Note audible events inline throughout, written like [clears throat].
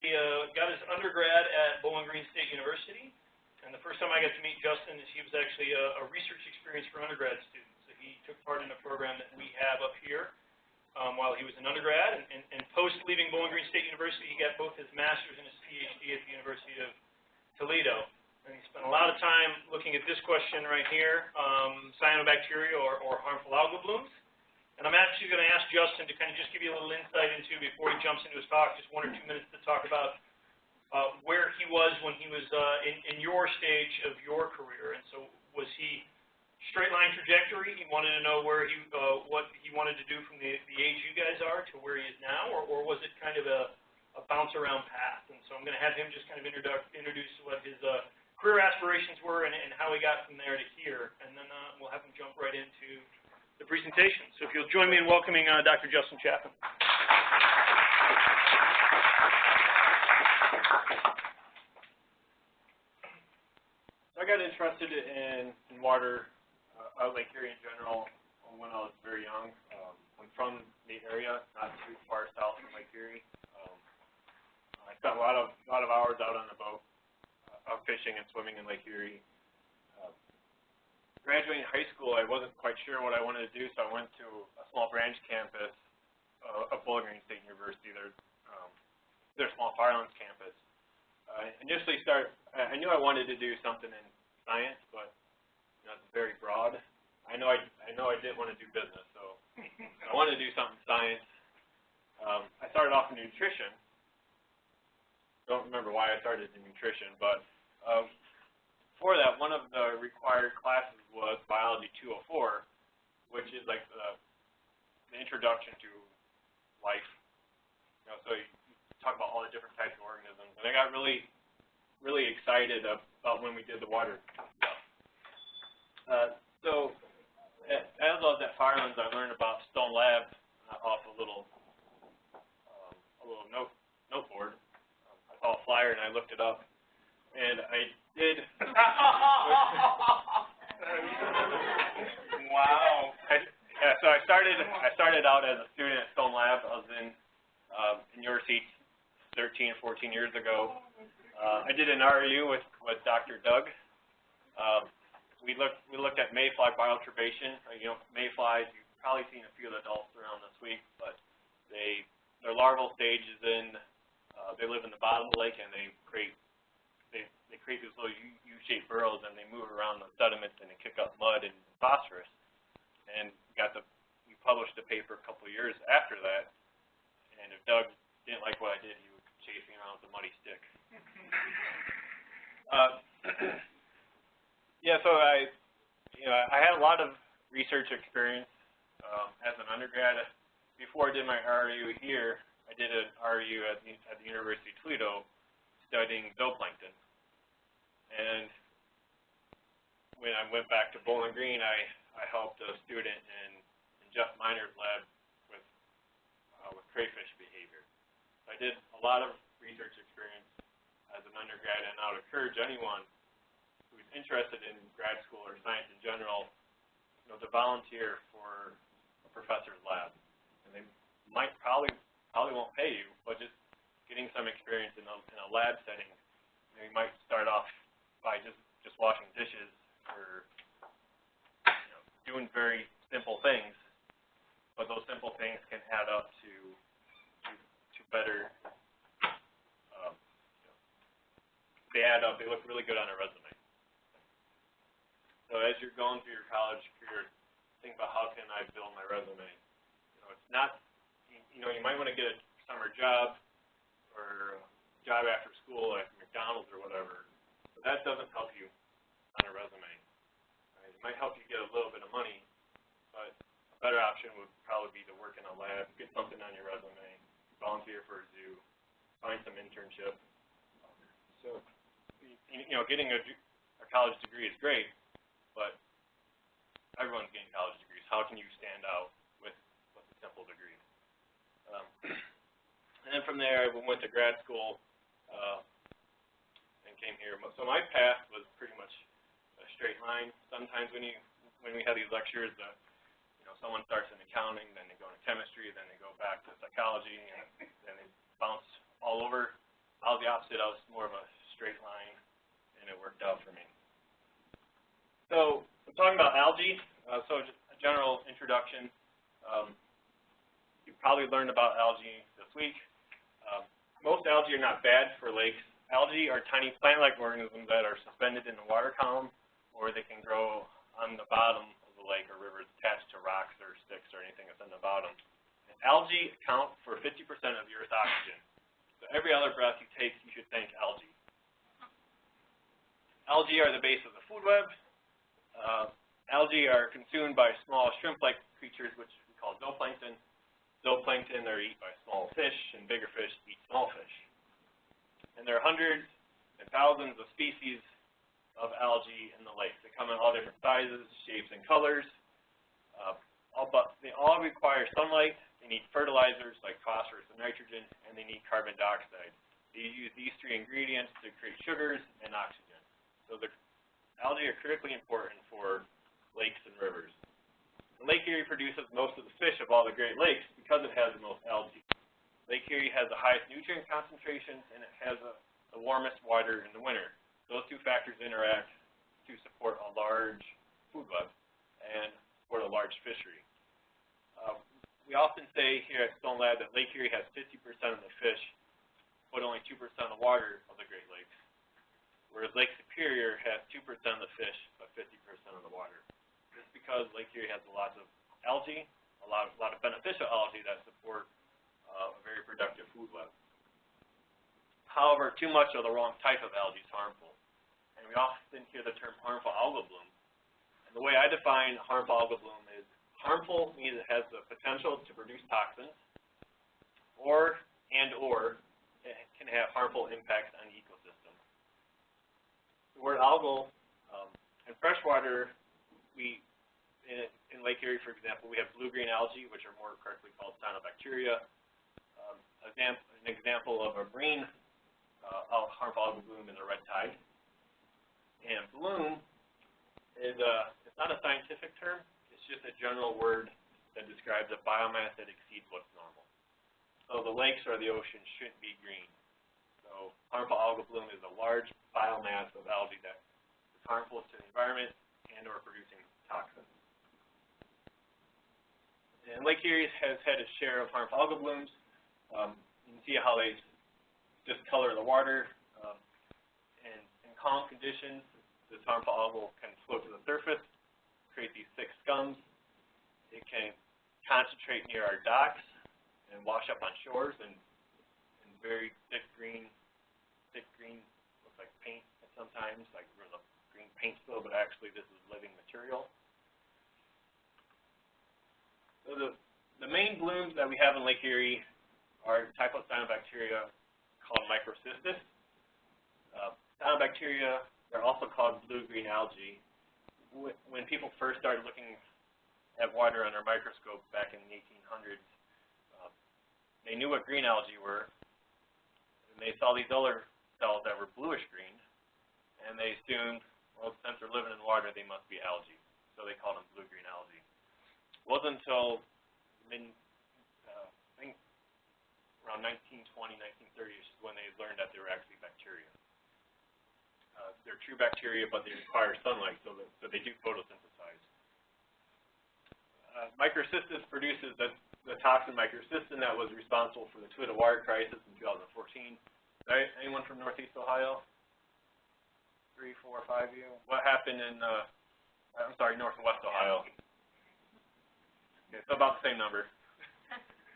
He uh, got his undergrad at Bowling Green State University, and the first time I got to meet Justin is he was actually a, a research experience for undergrad students. So he took part in a program that we have up here um, while he was an undergrad, and, and, and post leaving Bowling Green State University, he got both his master's and his PhD at the University of Toledo. And he spent a lot of time looking at this question right here, um, cyanobacteria or, or harmful algal blooms. And I'm actually going to ask Justin to kind of just give you a little insight into, before he jumps into his talk, just one or two minutes to talk about uh, where he was when he was uh, in, in your stage of your career. And so was he straight line trajectory? He wanted to know where he, uh, what he wanted to do from the, the age you guys are to where he is now, or, or was it kind of a, a bounce around path? And so I'm going to have him just kind of introduce, introduce what his uh, career aspirations were and, and how he got from there to here. And then uh, we'll have him jump right into the presentation. So if you'll join me in welcoming uh, Dr. Justin Chapman. I got interested in, in water uh, out Lake Erie in general when I was very young. Um, I'm from the area, not too far south from Lake Erie. Um, I spent a lot of lot of hours out on the boat, uh, out fishing and swimming in Lake Erie graduating high school, I wasn't quite sure what I wanted to do, so I went to a small branch campus uh, of Bowling Green State University, their, um, their small Firelands campus. I uh, initially start, I knew I wanted to do something in science, but you know, it's very broad. I know I, I know I didn't want to do business, so [laughs] I wanted to do something in science. Um, I started off in nutrition. Don't remember why I started in nutrition, but um, for that, one of the required classes was Biology 204, which is like the, the introduction to life. You know, so you talk about all the different types of organisms, and I got really, really excited about when we did the water. Uh, so as I was at Firelands, I learned about Stone Lab uh, off a little, um, a little note note board. Um, I saw a flyer and I looked it up, and I did. [laughs] [laughs] wow. I, yeah, so I started. I started out as a student at Stone Lab. I was in um, in your seat 13 14 years ago. Uh, I did an RU with with Dr. Doug. Um, we looked we looked at mayfly bioturbation. Uh, you know, mayflies. You've probably seen a few of the adults around this week, but they their larval stage is in. Uh, they live in the bottom of the lake and they create they create these little U-shaped burrows and they move around the sediments and they kick up mud and phosphorus. And got the we published a paper a couple years after that. And if Doug didn't like what I did, he would chase me around with a muddy stick. [laughs] uh, [clears throat] yeah, so I, you know, I had a lot of research experience um, as an undergrad. Before I did my RU here, I did an RU at the, at the University of Toledo studying zooplankton. And when I went back to Bowling Green, I, I helped a student in, in Jeff Miner's lab with, uh, with crayfish behavior. I did a lot of research experience as an undergrad, and I would encourage anyone who's interested in grad school or science in general, you know, to volunteer for a professor's lab. And they might probably probably won't pay you, but just getting some experience in a, in a lab setting, you, know, you might start off by just just washing dishes or you know, doing very simple things, but those simple things can add up to to, to better. Um, you know, they add up. They look really good on a resume. So as you're going through your college career, think about how can I build my resume. You know, it's not. You know, you might want to get a summer job or a job after school at McDonald's or whatever that doesn't help you on a resume. Right? It might help you get a little bit of money, but a better option would probably be to work in a lab, get something on your resume, volunteer for a zoo, find some internship. So, you know, getting a, a college degree is great, but everyone's getting college degrees. How can you stand out with, with a simple degree? Um, [clears throat] and then from there, I went to grad school. Uh, came here. So my path was pretty much a straight line. Sometimes when you when we have these lectures, uh, you know, someone starts in accounting, then they go into chemistry, then they go back to psychology, and then they bounce all over. I was the opposite. I was more of a straight line, and it worked out for me. So, I'm talking about algae. Uh, so, a general introduction. Um, you probably learned about algae this week. Uh, most algae are not bad for lakes. Algae are tiny plant-like organisms that are suspended in the water column, or they can grow on the bottom of the lake or rivers attached to rocks or sticks or anything that's on the bottom. And algae account for 50% of Earth's oxygen. So every other breath you take, you should think algae. Algae are the base of the food web. Uh, algae are consumed by small shrimp-like creatures, which we call zooplankton. Zooplankton are eaten by small fish, and bigger fish eat small fish. And there are hundreds and thousands of species of algae in the lakes. They come in all different sizes, shapes, and colors. Uh, all but they all require sunlight. They need fertilizers like phosphorus and nitrogen, and they need carbon dioxide. They use these three ingredients to create sugars and oxygen. So the algae are critically important for lakes and rivers. And Lake Erie produces most of the fish of all the Great Lakes because it has the most algae. Lake Erie has the highest nutrient concentrations, and it has a, the warmest water in the winter. Those two factors interact to support a large food web and support a large fishery. Uh, we often say here at Stone Lab that Lake Erie has 50% of the fish, but only 2% of the water of the Great Lakes, whereas Lake Superior has 2% of the fish, but 50% of the water. Is because Lake Erie has a lot of algae, a lot of, a lot of beneficial algae that support productive food web. However, too much of the wrong type of algae is harmful. And we often hear the term harmful algal bloom. And the way I define harmful algal bloom is harmful means it has the potential to produce toxins, or and or it can have harmful impacts on the ecosystem. The word algal, um, in freshwater, we in, in Lake Erie, for example, we have blue-green algae, which are more correctly called cyanobacteria. An example of a green uh, harmful algal bloom is a red tide. And bloom is a, it's not a scientific term, it's just a general word that describes a biomass that exceeds what's normal. So the lakes or the ocean shouldn't be green. So harmful algal bloom is a large biomass of algae that is harmful to the environment and or producing toxins. And Lake Erie has had its share of harmful algal blooms. Um, you can see how they discolor the water. Um, and in calm conditions, this harmful algal can float to the surface, create these thick scums. It can concentrate near our docks and wash up on shores and, and very thick green, thick green, looks like paint sometimes, like a green paint spill, but actually this is living material. So the, the main blooms that we have in Lake Erie are a type of cyanobacteria called microcystis. Uh, cyanobacteria, they're also called blue-green algae. When people first started looking at water under a microscope back in the 1800s, uh, they knew what green algae were, and they saw these other cells that were bluish-green, and they assumed, well, since they're living in water, they must be algae. So they called them blue-green algae. It wasn't until mid, around 1920, 1930 is when they learned that they were actually bacteria. Uh, they're true bacteria, but they require sunlight, so, that, so they do photosynthesize. Uh, microcystis produces the, the toxin microcystin that was responsible for the Toledo water crisis in 2014. Right? Anyone from Northeast Ohio? Three, four, five of you? What happened in, uh, I'm sorry, Northwest Ohio? Okay, so about the same number.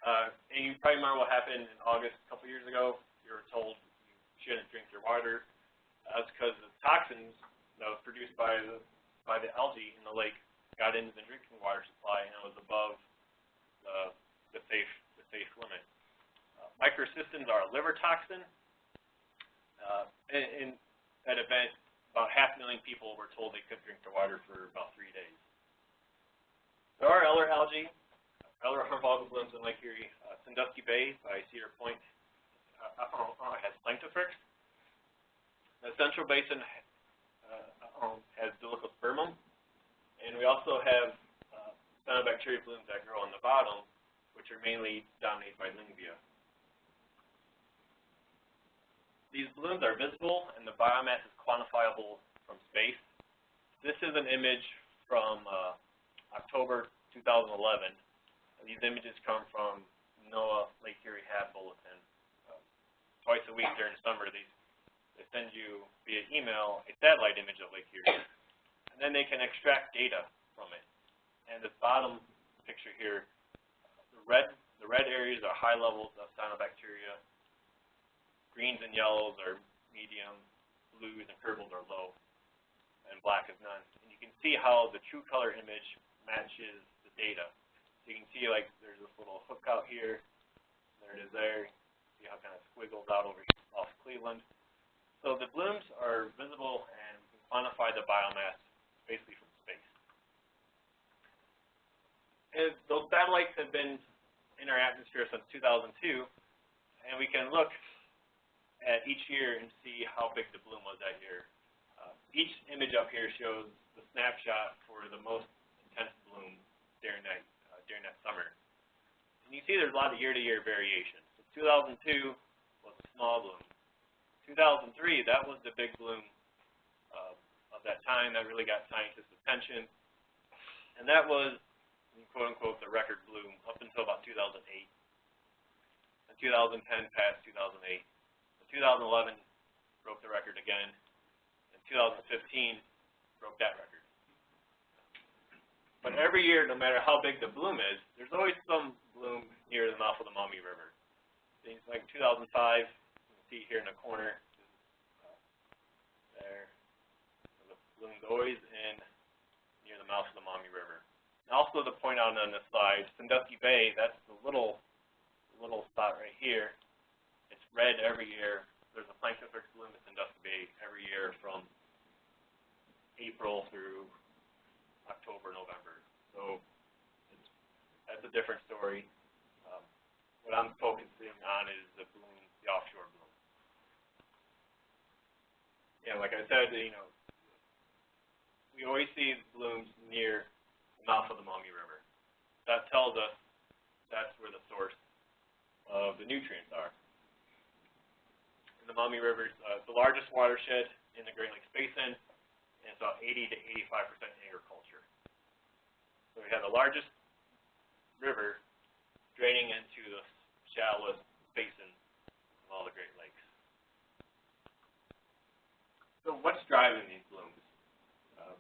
Uh, and you probably remember what happened in August a couple years ago. You were told you shouldn't drink your water. That's because the toxins that was produced by the by the algae in the lake got into the drinking water supply and it was above the the safe the safe limit. Uh, microcystins are a liver toxin. Uh, in, that event, about half a million people were told they couldn't drink their water for about three days. There are other algae, harmful algal blooms in Lake Erie. Uh, Sandusky Bay by Cedar Point uh, uh, uh has Planktothrix. The Central Basin uh, um, has Dolichospermum. And we also have uh, cyanobacteria blooms that grow on the bottom, which are mainly dominated by Lyngbya. these blooms are visible and the biomass is quantifiable from space. This is an image from uh, October 2011. And these images come from NOAA Lake Erie HAB Bulletin. Uh, twice a week during summer, they, they send you via email a satellite image of Lake Erie. And then they can extract data from it. And this bottom picture here, the red, the red areas are high levels of cyanobacteria. Greens and yellows are medium, blues and purples are low, and black is none. And you can see how the true color image matches the data. So you can see like there's this little hook out here, there it is there. See how it kind of squiggles out over here off Cleveland. So the blooms are visible and we can quantify the biomass basically from space. And those satellites have been in our atmosphere since 2002, and we can look at each year and see how big the bloom was that year. Uh, each image up here shows the snapshot for the most intense bloom during that during that summer. And you see there's a lot of year-to-year variation. So 2002 was a small bloom. 2003, that was the big bloom uh, of that time that really got scientists' attention. And that was, quote unquote, the record bloom up until about 2008. And 2010 passed 2008. And 2011 broke the record again. And 2015 broke that record. But every year, no matter how big the bloom is, there's always some bloom near the mouth of the Maumee River. Things like 2005, you can see here in the corner, uh, there, the bloom's always in near the mouth of the Maumee River. And also to point out on this slide, Sandusky Bay, that's the little little spot right here. It's red every year. There's a Planktothrix bloom in Sandusky Bay every year from April through October, November. So that's a different story. Um, what I'm focusing on is the bloom, the offshore bloom. Yeah, like I said, you know, we always see blooms near the mouth of the Maumee River. That tells us that's where the source of the nutrients are. And the Maumee River is uh, the largest watershed in the Great Lakes Basin, and it's about 80 to 85 percent agriculture. So we have the largest river draining into the shallowest basin of all the Great Lakes. So what's driving these blooms? Uh,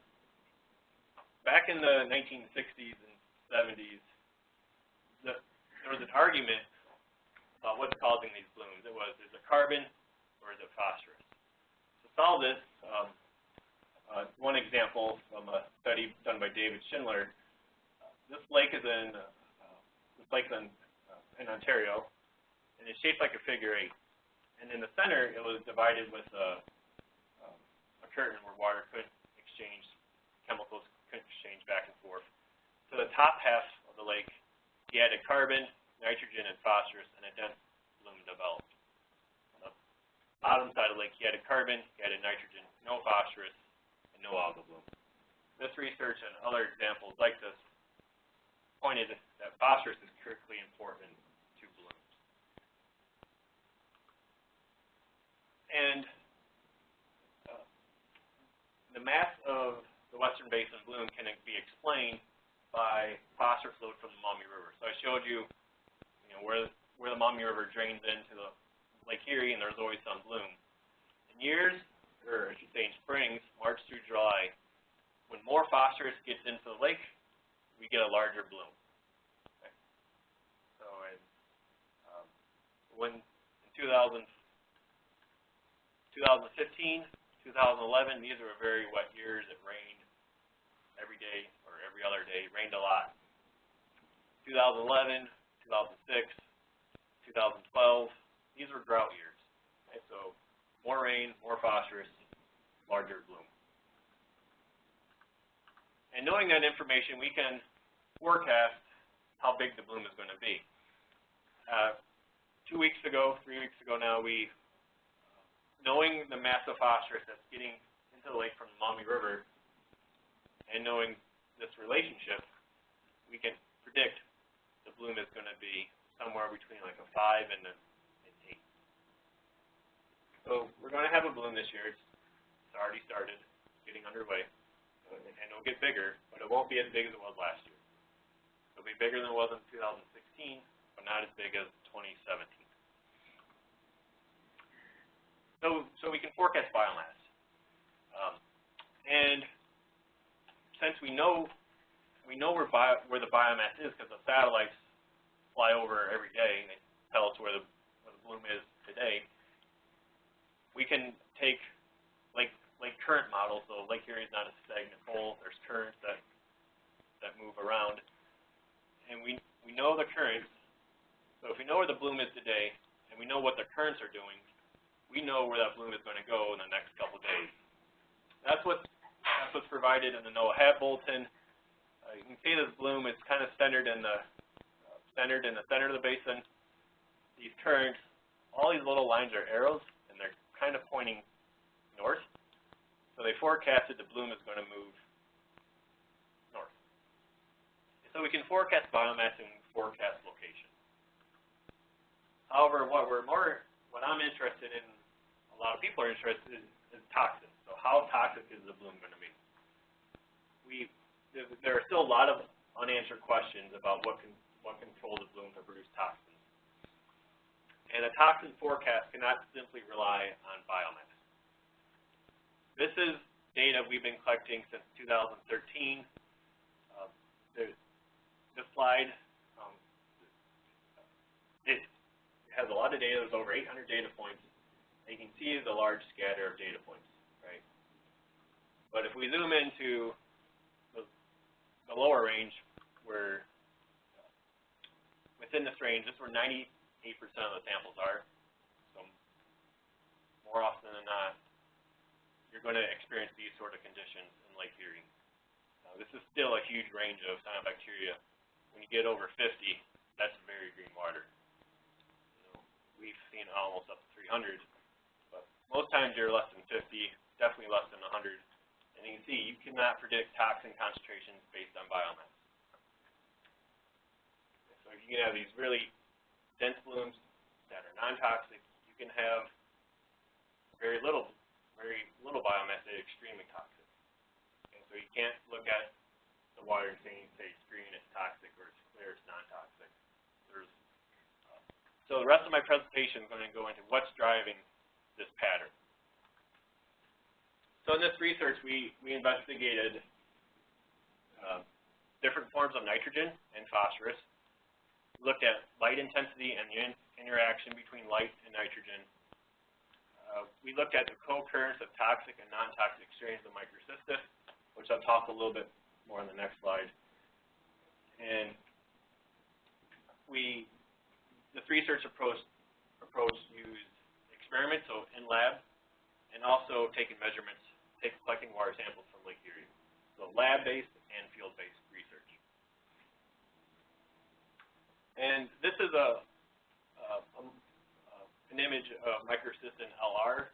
back in the 1960s and 70s, the, there was an argument about what's causing these blooms. It was, is it carbon or is it phosphorus? To solve this, um, uh, one example from a study done by David Schindler, this lake is in, uh, this lake's in, uh, in Ontario, and it's shaped like a figure eight. And in the center, it was divided with a, um, a curtain where water couldn't exchange, chemicals couldn't exchange back and forth. To the top half of the lake, he added carbon, nitrogen, and phosphorus, and a dense bloom developed. On the bottom side of the lake, he added carbon, he added nitrogen, no phosphorus, and no algal bloom. This research and other examples like this pointed that phosphorus is critically important to blooms. And uh, the mass of the western basin bloom can be explained by phosphorus load from the Maumee River. So I showed you, you know, where where the Maumee River drains into the Lake Erie, and there's always some bloom. In years, or I should say in springs, March through July, when more phosphorus gets into the lake, we get a larger bloom. Okay. So in, um, when in 2000, 2015, 2011, these were very wet years. It rained every day or every other day. It rained a lot. 2011, 2006, 2012, these were drought years. Okay, so more rain, more phosphorus, larger bloom. And knowing that information, we can forecast how big the bloom is going to be. Uh, two weeks ago, three weeks ago now, we, knowing the mass of phosphorus that's getting into the lake from the Maumee River, and knowing this relationship, we can predict the bloom is going to be somewhere between like a 5 and a, an 8. So we're going to have a bloom this year. It's, it's already started, getting underway, and and it'll get bigger, but it won't be as big as it was last year. It'll be bigger than it was in 2016, but not as big as 2017. So, so we can forecast biomass. Um, and since we know we know where bio, where the biomass is because the satellites fly over every day and they tell us where the where the bloom is today, we can take lake lake current models. So Lake Erie is not a stagnant bowl. There's currents that that move around, and we we know the currents. So if we know where the bloom is today, and we know what the currents are doing, we know where that bloom is going to go in the next couple days. That's what that's what's provided in the NOAA HAB bulletin. Uh, you can see this bloom is kind of centered in the uh, centered in the center of the basin. These currents, all these little lines are arrows, and they're kind of pointing north. So they forecasted the bloom is going to move north. So we can forecast biomass and forecast location. However, what we're more, what I'm interested in, a lot of people are interested in, is toxins. So how toxic is the bloom going to be? We, there are still a lot of unanswered questions about what can, what controls the bloom to produce toxins. And a toxin forecast cannot simply rely on biomass. This is data we've been collecting since 2013. Uh, this slide, um, it has a lot of data. There's over 800 data points. And you can see the large scatter of data points, right? But if we zoom into the, the lower range, where within this range, this is where 98% of the samples are. So more often than not, you're going to experience these sort of conditions in Lake Erie. Uh, this is still a huge range of cyanobacteria. When you get over 50, that's very green water. You know, we've seen almost up to 300 but most times you're less than 50, definitely less than 100. And you can see you cannot predict toxin concentrations based on biomass. So you can have these really dense blooms that are non-toxic. You can have very little, very little biomass is extremely toxic. And so you can't look at the water and say, say it's green, it's toxic, or it's clear, it's non-toxic. Uh, so the rest of my presentation is going to go into what's driving this pattern. So in this research, we, we investigated uh, different forms of nitrogen and phosphorus, looked at light intensity and the in interaction between light and nitrogen. Uh, we looked at the co-occurrence of toxic and non-toxic strains of microcystis, which I'll talk a little bit more on the next slide. And we, this research approach, approach used experiments, so in lab, and also taking measurements, take, collecting water samples from Lake Erie. So lab-based and field-based research. And this is a, a, a an image of microcystin LR.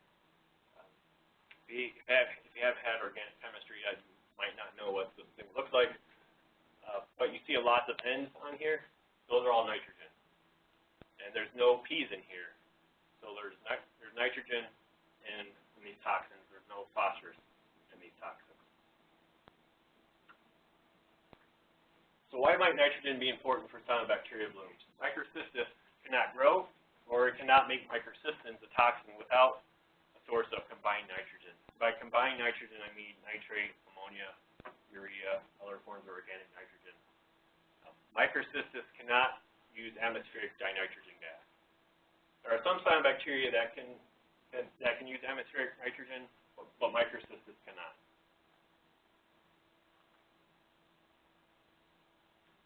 If, you have, if you have had organic chemistry, you might not know what this thing looks like. Uh, but you see lots of N's on here. Those are all nitrogen. And there's no P's in here. So there's, there's nitrogen in, in these toxins. There's no phosphorus in these toxins. So why might nitrogen be important for cyanobacteria blooms? Microcystis cannot grow, or it cannot make microcystins a toxin without a source of combined nitrogen. By combined nitrogen, I mean nitrate, ammonia, urea, other forms of organic nitrogen. Um, microcystis cannot use atmospheric dinitrogen gas. There are some cyanobacteria that can that, that can use atmospheric nitrogen, but, but microcystis cannot.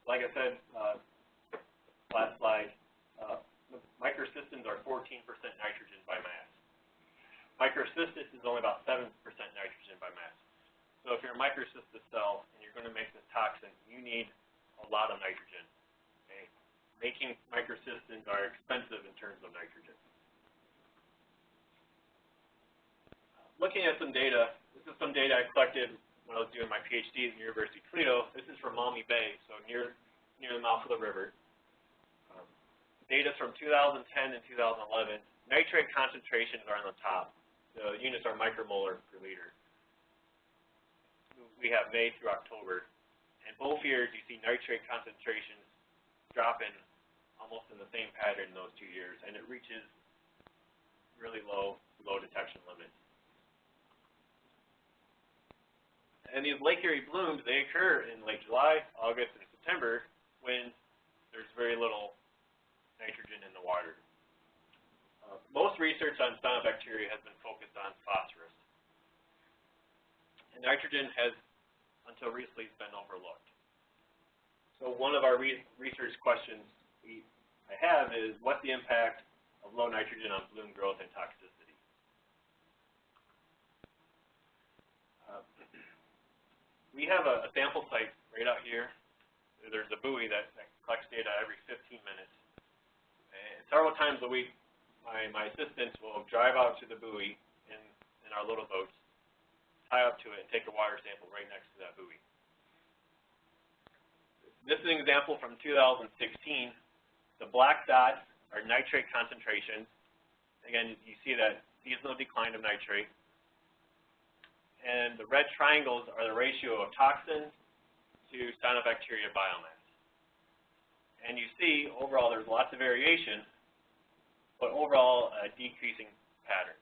Like I said, uh, last slide, uh, microcystins are 14% nitrogen by mass. Microcystis is only about 7% nitrogen by mass. So if you're a microcystis cell and you're going to make this toxin, you need a lot of nitrogen Okay? making microcystins are expensive in terms of nitrogen. Looking at some data, this is some data I collected when I was doing my PhD at the University of Toledo. This is from Maumee Bay, so near, near the mouth of the river. Data from 2010 and 2011. Nitrate concentrations are on the top, the units are micromolar per liter. We have May through October, and both years you see nitrate concentrations dropping almost in the same pattern in those two years, and it reaches really low, low detection limits. And these Lake Erie blooms, they occur in late July, August, and September when there's very little nitrogen in the water. Uh, most research on cyanobacteria has been focused on phosphorus. And nitrogen has, until recently, been overlooked. So one of our re research questions we, I have is, what's the impact of low nitrogen on bloom growth and toxicity? Uh, we have a, a sample site right out here. There's a buoy that, that collects data every 15 minutes. Several times a week, my, my assistants will drive out to the buoy in, in our little boats, tie up to it, and take a water sample right next to that buoy. This is an example from 2016. The black dots are nitrate concentrations. Again, you see that seasonal decline of nitrate. And the red triangles are the ratio of toxins to cyanobacteria biomass. And you see, overall, there's lots of variation, but overall, a decreasing pattern.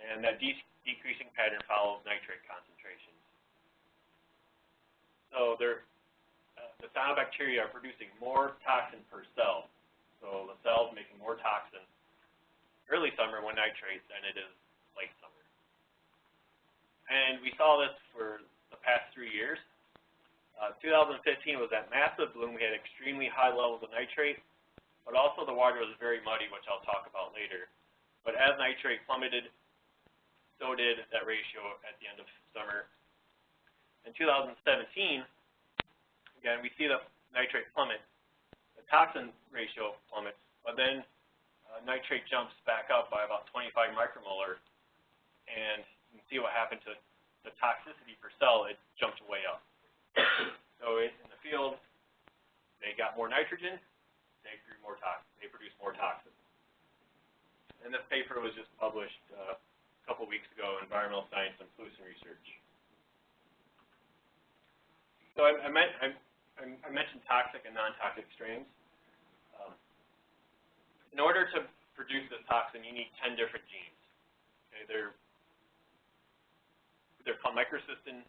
And that de decreasing pattern follows nitrate concentrations. So there, the cyanobacteria are producing more toxin per cell. So the cell's making more toxin early summer when nitrates than it is late summer. And we saw this for the past three years. Uh, 2015 was that massive bloom. We had extremely high levels of nitrate, but also the water was very muddy, which I'll talk about later. But as nitrate plummeted, so did that ratio at the end of summer. In 2017, again, we see the nitrate plummet, the toxin ratio plummets, but then uh, nitrate jumps back up by about 25 micromolar, and you can see what happened to the toxicity per cell, it jumped way up. [coughs] so in the field, they got more nitrogen, they grew more toxins. they more toxin. And this paper was just published uh, a couple weeks ago, Environmental Science and Pollution Research. So I, I, meant, I I, mentioned toxic and non-toxic strains. Um, in order to produce this toxin, you need 10 different genes. Okay, they're they're called microcystin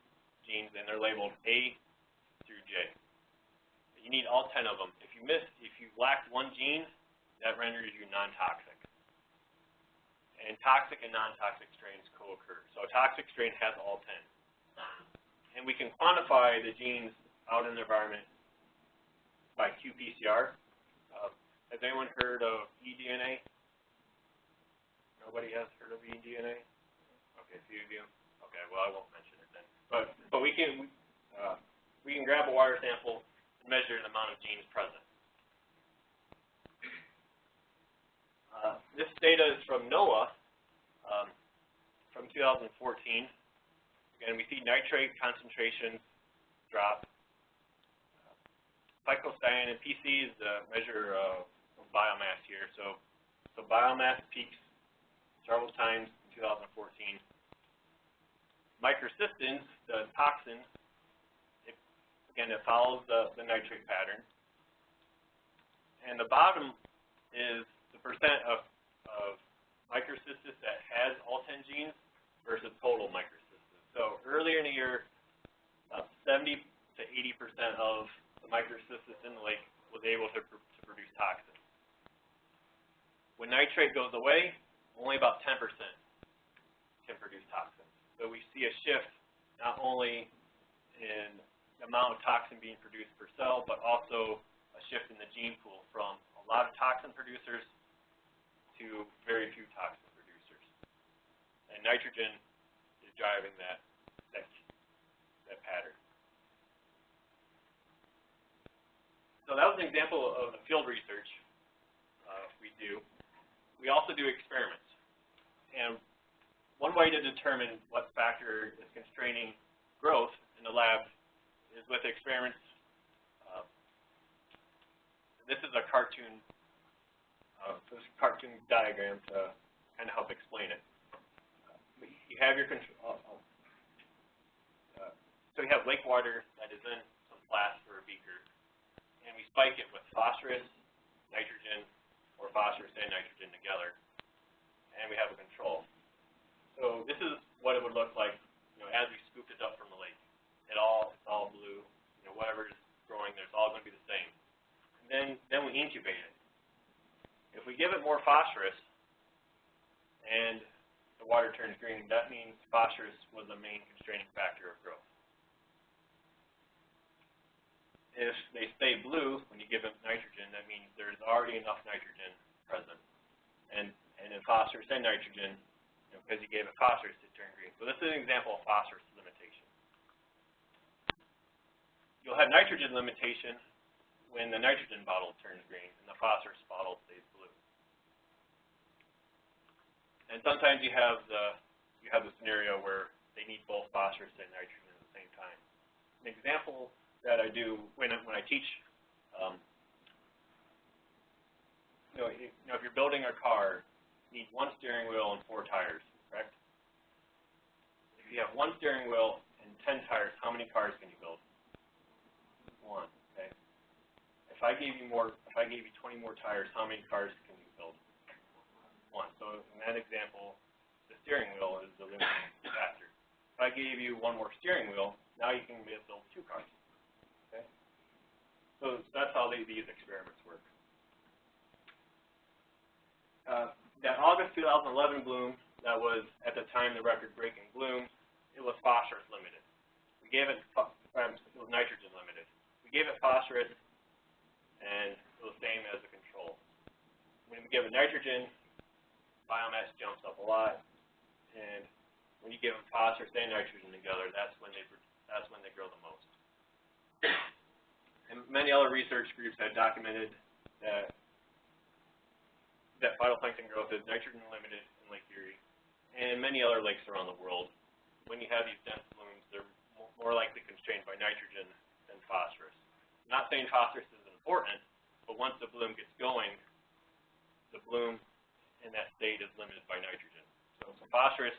genes, and they're labeled A through J. You need all 10 of them. If you miss, if you lack one gene, that renders you non-toxic. And toxic and non-toxic strains co-occur. So a toxic strain has all 10. And we can quantify the genes out in the environment by qPCR. Uh, has anyone heard of eDNA? Nobody has heard of eDNA? Okay, a few of you. Okay, well I won't mention it then. But but we can uh, we can grab a water sample measure the amount of genes present. Uh, this data is from NOAA um, from 2014. Again, we see nitrate concentrations drop phycocyanin PC is the measure of biomass here. So, so biomass peaks several times in 2014. Microcystins, the toxin, again, it follows the, the nitrate pattern. And the bottom is the percent of, of microcystis that has all 10 genes versus total microcystis. So earlier in the year, about 70 to 80% of the microcystis in the lake was able to, pr to produce toxins. When nitrate goes away, only about 10% can produce toxins. So we see a shift not only in amount of toxin being produced per cell, but also a shift in the gene pool from a lot of toxin producers to very few toxin producers. And nitrogen is driving that, that, that pattern. So that was an example of the field research uh, we do. We also do experiments. And one way to determine what factor is constraining growth in the lab is with experiments. Uh, this is a cartoon, uh, this cartoon diagram to kind of help explain it. you have your control, uh, so you have lake water that is in some flask or a beaker, and we spike it with phosphorus, nitrogen, or phosphorus and nitrogen together, and we have a control. So this is what it would look like, you know, as we scooped it up from the lake. It all, it's all blue, you know, whatever is growing there, it's all going to be the same. And then, then we incubate it. If we give it more phosphorus, and the water turns green, that means phosphorus was the main constraining factor of growth. If they stay blue, when you give them nitrogen, that means there's already enough nitrogen present. And, and in phosphorus and nitrogen, because you gave it phosphorus, it turned green. So this is an example of phosphorus limitation. You'll have nitrogen limitation when the nitrogen bottle turns green and the phosphorus bottle stays blue. And sometimes you have the you have the scenario where they need both phosphorus and nitrogen at the same time. An example that I do when I, when I teach, um, you know, you, know, if you're building a car, you need one steering wheel and four tires, correct? If you have one steering wheel and ten tires, how many cars can you build? One. Okay. If I gave you more, if I gave you 20 more tires, how many cars can you build? One. So in that example, the steering wheel is the limiting factor. If I gave you one more steering wheel, now you can build two cars. Okay. So that's how they, these experiments work. Uh, that August 2011 bloom, that was at the time the record-breaking bloom, it was phosphorus limited. We gave it, um, it was nitrogen limited. We gave it phosphorus, and the same as the control. When we give it nitrogen, biomass jumps up a lot, and when you give them phosphorus and nitrogen together, that's when they that's when they grow the most. And many other research groups have documented that that phytoplankton growth is nitrogen limited in Lake Erie and many other lakes around the world. When you have these dense blooms, they're more likely constrained by nitrogen than phosphorus. Not saying phosphorus isn't important, but once the bloom gets going, the bloom in that state is limited by nitrogen. So, phosphorus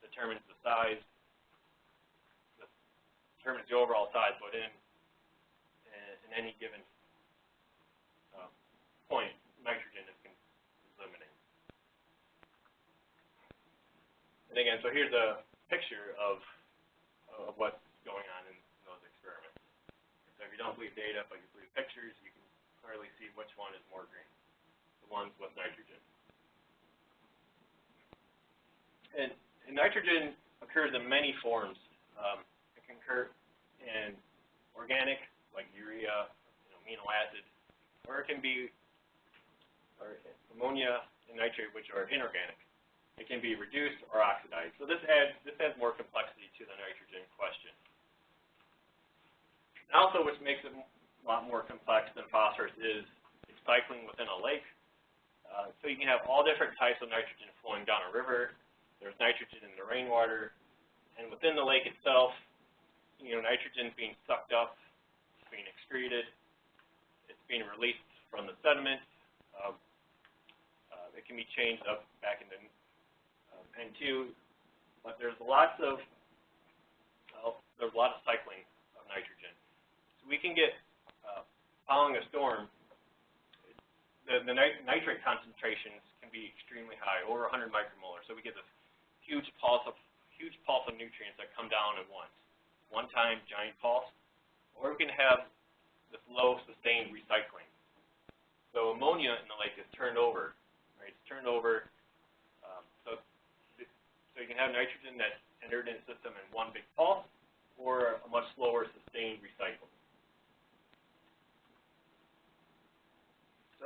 determines the size, determines the overall size, but in in, any given uh, point, nitrogen is, is limiting. And again, so here's a picture of of what's going on in, in those experiments. So if you don't believe data, but you believe pictures, you can clearly see which one is more green, the ones with nitrogen. And, and nitrogen occurs in many forms. Um, it can occur in organic, like urea, you know, amino acid, or it can be or ammonia and nitrate, which are inorganic. It can be reduced or oxidized. So this adds this adds more complexity to the nitrogen question. And also, which makes it a lot more complex than phosphorus is its cycling within a lake. Uh, so you can have all different types of nitrogen flowing down a river. There's nitrogen in the rainwater, and within the lake itself, you know, nitrogen is being sucked up, it's being excreted, it's being released from the sediment. Um, uh, it can be changed up back into um, N2, but there's lots of uh, there's a lot of cycling we can get uh, following a storm, the, the nit nitrate concentrations can be extremely high, over 100 micromolar. So we get this huge pulse of huge pulse of nutrients that come down at once, one time giant pulse, or we can have this low sustained recycling. So ammonia in the lake is turned over, right? It's turned over. Um, so, you can have nitrogen that entered in the system in one big pulse, or a much slower sustained recycle.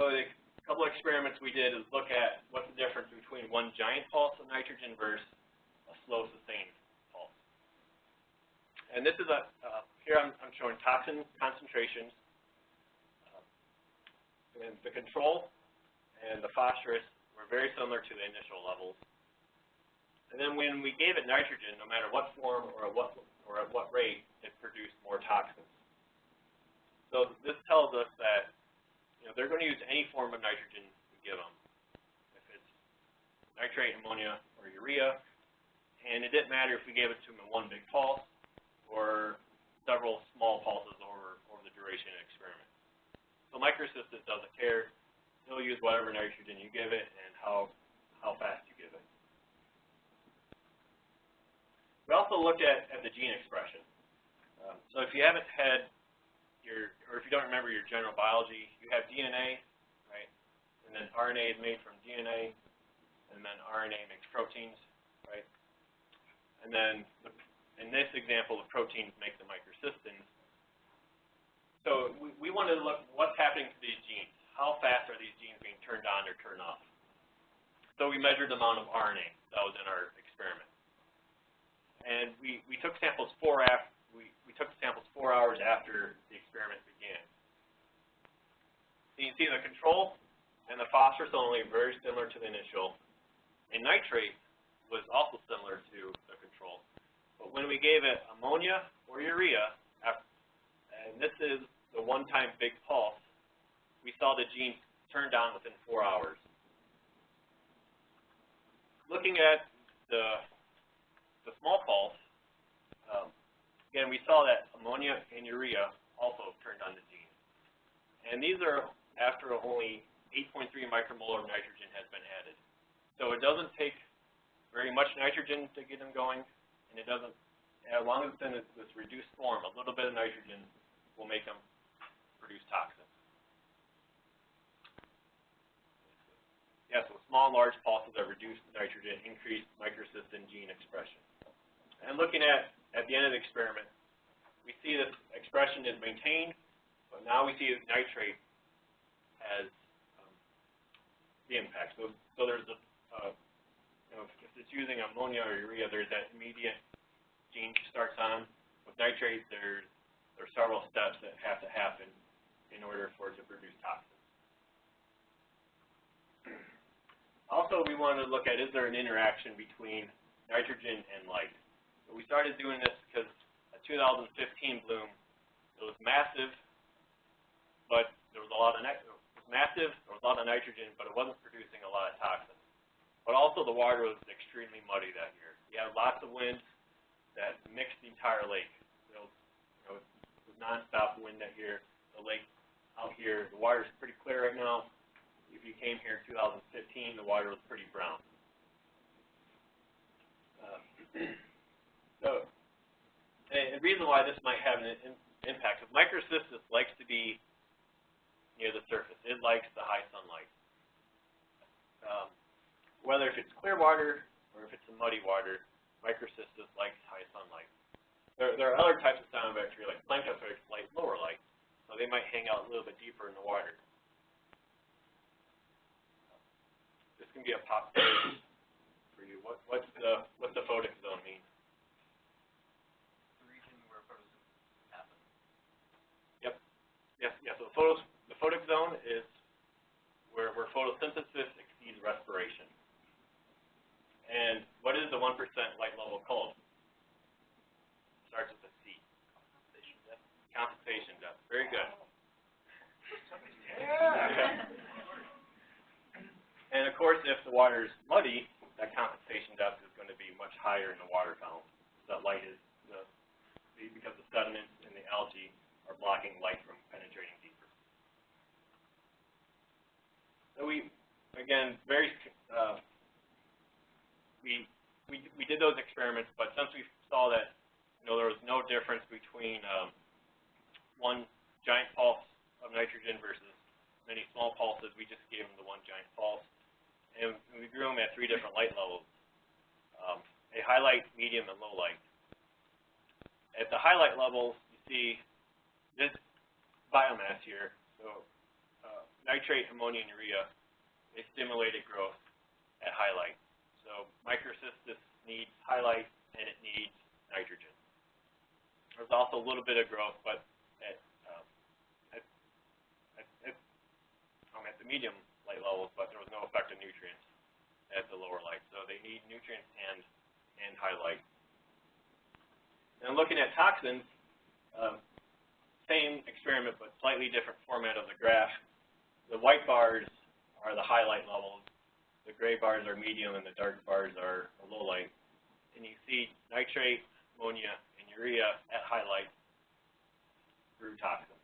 So the couple experiments we did is look at what's the difference between one giant pulse of nitrogen versus a slow sustained pulse. And this is a, uh, here I'm, I'm showing toxin concentrations and the control and the phosphorus were very similar to the initial levels. And then when we gave it nitrogen, no matter what form or at what, or at what rate, it produced more toxins. So this tells us that know, they're going to use any form of nitrogen we give them. If it's nitrate, ammonia, or urea, and it didn't matter if we gave it to them in one big pulse or several small pulses over, over the duration of the experiment. So microcystis doesn't care. He'll use whatever nitrogen you give it and how, how fast you give it. We also looked at, at the gene expression. Um, so if you haven't had your, or if you don't remember your general biology, you have DNA, right? And then RNA is made from DNA, and then RNA makes proteins, right? And then, the, in this example, the proteins make the microcystins. So we, we wanted to look what's happening to these genes. How fast are these genes being turned on or turned off? So we measured the amount of RNA that was in our experiment. And we, we took samples four after, we, took samples four hours after the experiment began. So you can see the control and the phosphorus only very similar to the initial. And nitrate was also similar to the control. But when we gave it ammonia or urea, after, and this is the one-time big pulse, we saw the genes turned on within four hours. Looking at the, the small pulse, again, we saw that ammonia and urea also turned on the gene. And these are after only 8.3 micromolar nitrogen has been added. So it doesn't take very much nitrogen to get them going, and it doesn't, as long as it's in this reduced form, a little bit of nitrogen will make them produce toxins. Yeah, so small and large pulses of reduced nitrogen increase microcystin gene expression. And looking at, at the end of the experiment, we see that expression is maintained, but now we see that nitrate has um, the impact. So, so there's a, uh, you know, if, if it's using ammonia or urea, there's that immediate gene starts on. With nitrate, there's, there's several steps that have to happen in order for it to produce toxins. Also, we want to look at is there an interaction between nitrogen and light. So we started doing this because a 2015 bloom, it was massive, but there was a lot of it was massive, there was a lot of nitrogen, but it wasn't producing a lot of toxins. But also the water was extremely muddy that year. We had lots of winds that mixed the entire lake. Know, you know, it was nonstop wind that year. The lake out here, the water is pretty clear right now. If you came here in 2015, the water was pretty brown. Uh, so, [clears throat] the reason why this might have an in, impact is microcystis likes to be near the surface. It likes the high sunlight. Um, whether if it's clear water or if it's a muddy water, microcystis likes high sunlight. There, there are other types of cyanobacteria, like Planktothrix, like lower light, so they might hang out a little bit deeper in the water. This can be a possibility for you. What, what's the what's the photic zone mean? the region where photosynthesis happens. Yes, yes. So the, photos, the photic zone is where, where photosynthesis exceeds respiration. And what is the 1% light level called? Starts with a C. Compensation depth. Compensation depth. Very good. Yeah. And of course, if the water is muddy, that compensation depth is going to be much higher in the water column. So That light is, the, because the sediments and the algae blocking light from penetrating deeper. So we, again, very, uh, we, we, we did those experiments, but since we saw that, you know, there was no difference between um, one giant pulse of nitrogen versus many small pulses, we just gave them the one giant pulse. And we grew them at three different light levels, um, a highlight, medium, and low light. At the highlight levels, you see this biomass here, so uh, nitrate, ammonia, and urea, they stimulated growth at highlight. So microcystis needs highlight and it needs nitrogen. There's also a little bit of growth, but at, um, at, at, at, um, at the medium light levels, but there was no effect of nutrients at the lower light. So they need nutrients and, and highlight. And looking at toxins, um, same experiment but slightly different format of the graph. The white bars are the highlight levels, the gray bars are medium, and the dark bars are low light. And you see nitrate, ammonia, and urea at highlight grew toxins.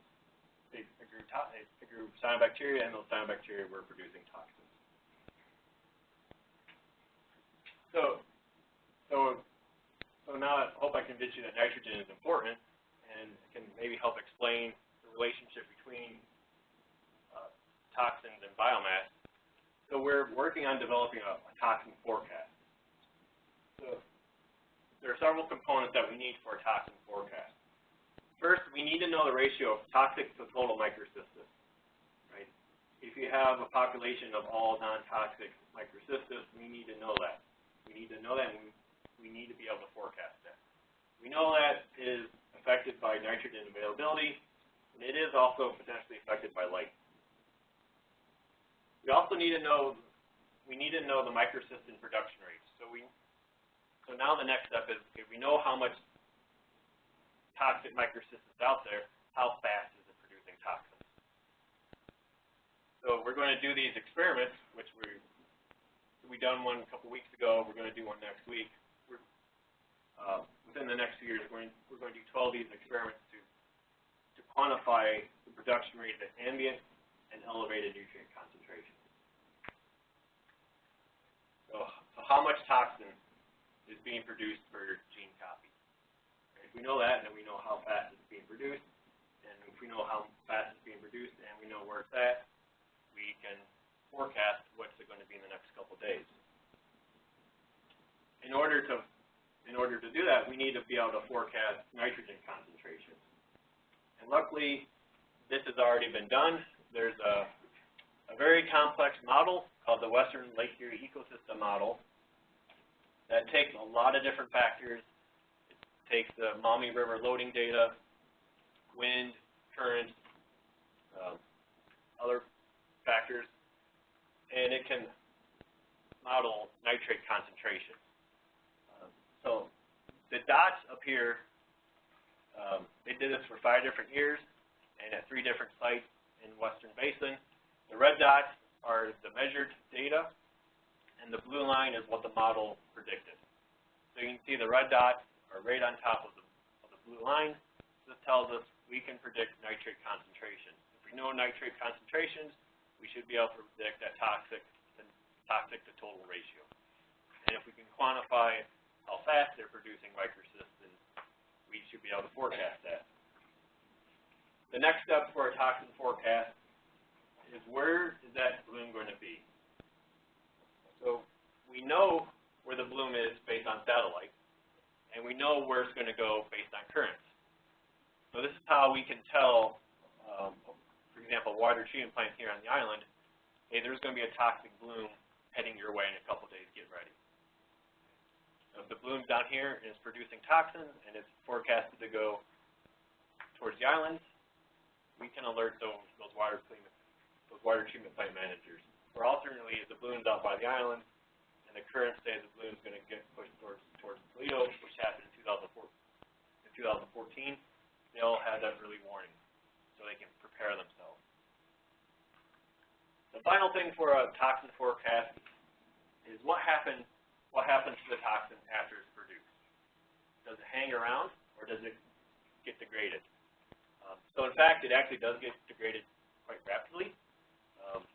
They, grew to, they grew cyanobacteria, and those cyanobacteria were producing toxins. So, so, so now I hope I convinced you that nitrogen is important, and can maybe help explain the relationship between uh, toxins and biomass. So we're working on developing a, a toxin forecast. So there are several components that we need for a toxin forecast. First, we need to know the ratio of toxic to total microcystis, right? If you have a population of all non-toxic microcystis, we need to know that. We need to know that, and we, we need to be able to forecast that. We know that is affected by nitrogen availability, and it is also potentially affected by light. We also need to know, we need to know the microcystin production rates. So we, so now the next step is, okay, we know how much toxic microcystin is out there, how fast is it producing toxins? So we're going to do these experiments, which we, we done one a couple weeks ago, we're going to do one next week. We're, uh, within the next few years, we're going, we're going to do 12 of these experiments to, to quantify the production rate at ambient and elevated nutrient concentration. So, so how much toxin is being produced per gene copy? If we know that, then we know how fast it's being produced, and if we know how fast it's being produced and we know where it's at, we can forecast what's it going to be in the next couple days. In order to in order to do that, we need to be able to forecast nitrogen concentrations. And luckily, this has already been done. There's a, a very complex model called the Western Lake Erie Ecosystem Model that takes a lot of different factors. It takes the Maumee River loading data, wind, current, um, other factors, and it can model nitrate concentration. The dots up here, um, they did this for five different years and at three different sites in Western Basin. The red dots are the measured data, and the blue line is what the model predicted. So you can see the red dots are right on top of the, of the blue line. This tells us we can predict nitrate concentration. If we know nitrate concentrations, we should be able to predict that toxic toxic to total ratio. And if we can quantify how fast they're producing microcysts, then we should be able to forecast that. The next step for a toxin forecast is where is that bloom going to be? So we know where the bloom is based on satellite, and we know where it's going to go based on currents. So this is how we can tell, um, for example, water treatment plant here on the island, hey, there's going to be a toxic bloom heading your way in a couple days, get ready. So if the bloom's down here and it's producing toxins and it's forecasted to go towards the islands, we can alert those, those water treatment, those water treatment plant managers. Or alternately, if the bloom's out by the island and the current says the bloom's going to get pushed towards towards Toledo, which happened in 2004, in 2014, they'll have that early warning so they can prepare themselves. The final thing for a toxin forecast is what happens what happens to the toxin after it's produced. Does it hang around or does it get degraded? Um, so in fact, it actually does get degraded quite rapidly. Um,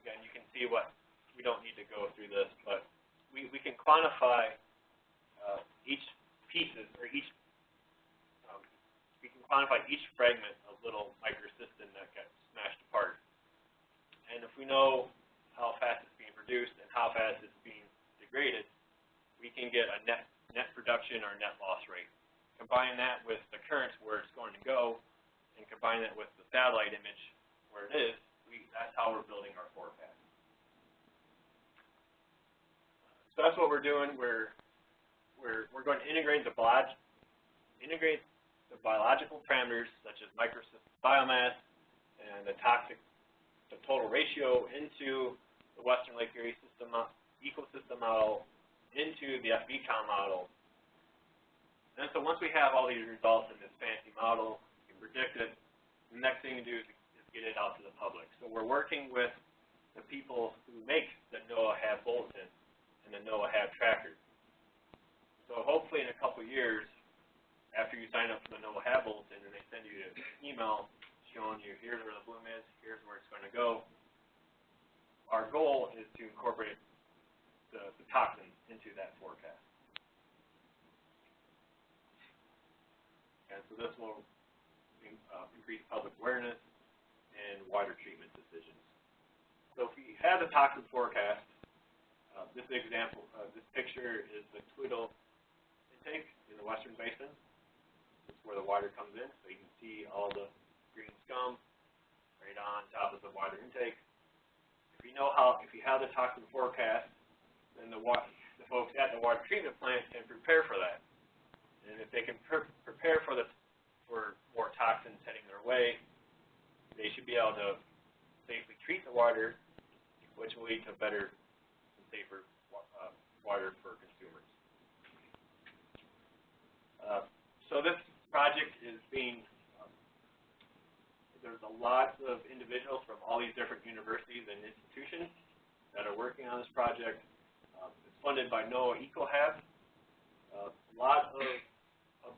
again, you can see what, we don't need to go through this, but we, we can quantify uh, each pieces or each, um, we can quantify each fragment of little microcystin that gets smashed apart. And if we know how fast it's being produced and how fast it's being degraded, we can get a net, net production or net loss rate. Combine that with the currents where it's going to go, and combine that with the satellite image where it is, we, that's how we're building our forecast. So that's what we're doing. We're, we're, we're going to integrate the, integrate the biological parameters such as biomass and the toxic the total ratio into the Western Lake Erie system ecosystem model into the FVCOM model. And so once we have all these results in this fancy model, we can predict it, the next thing to do is, is get it out to the public. So we're working with the people who make the NOAA HAB bulletin and the NOAA HAB tracker. So So hopefully in a couple years, after you sign up for the NOAA Hab Bulletin and they send you an email showing you here's where the bloom is, here's where it's going to go. Our goal is to incorporate the, toxins into that forecast. And so this will uh, increase public awareness and water treatment decisions. So if we have the toxin forecast, uh, this example, uh, this picture is the Toledo intake in the western basin. This is where the water comes in, so you can see all the green scum right on top of the water intake. If you know how, if you have the toxin forecast, then the the folks at the water treatment plant can prepare for that. And if they can pre- prepare for the, for more toxins heading their way, they should be able to safely treat the water, which will lead to better and safer uh, water for consumers. Uh, so this project is being, um, there's a lot of individuals from all these different universities and institutions that are working on this project. Um, it's funded by NOAA EcoHab. Uh, a lot of,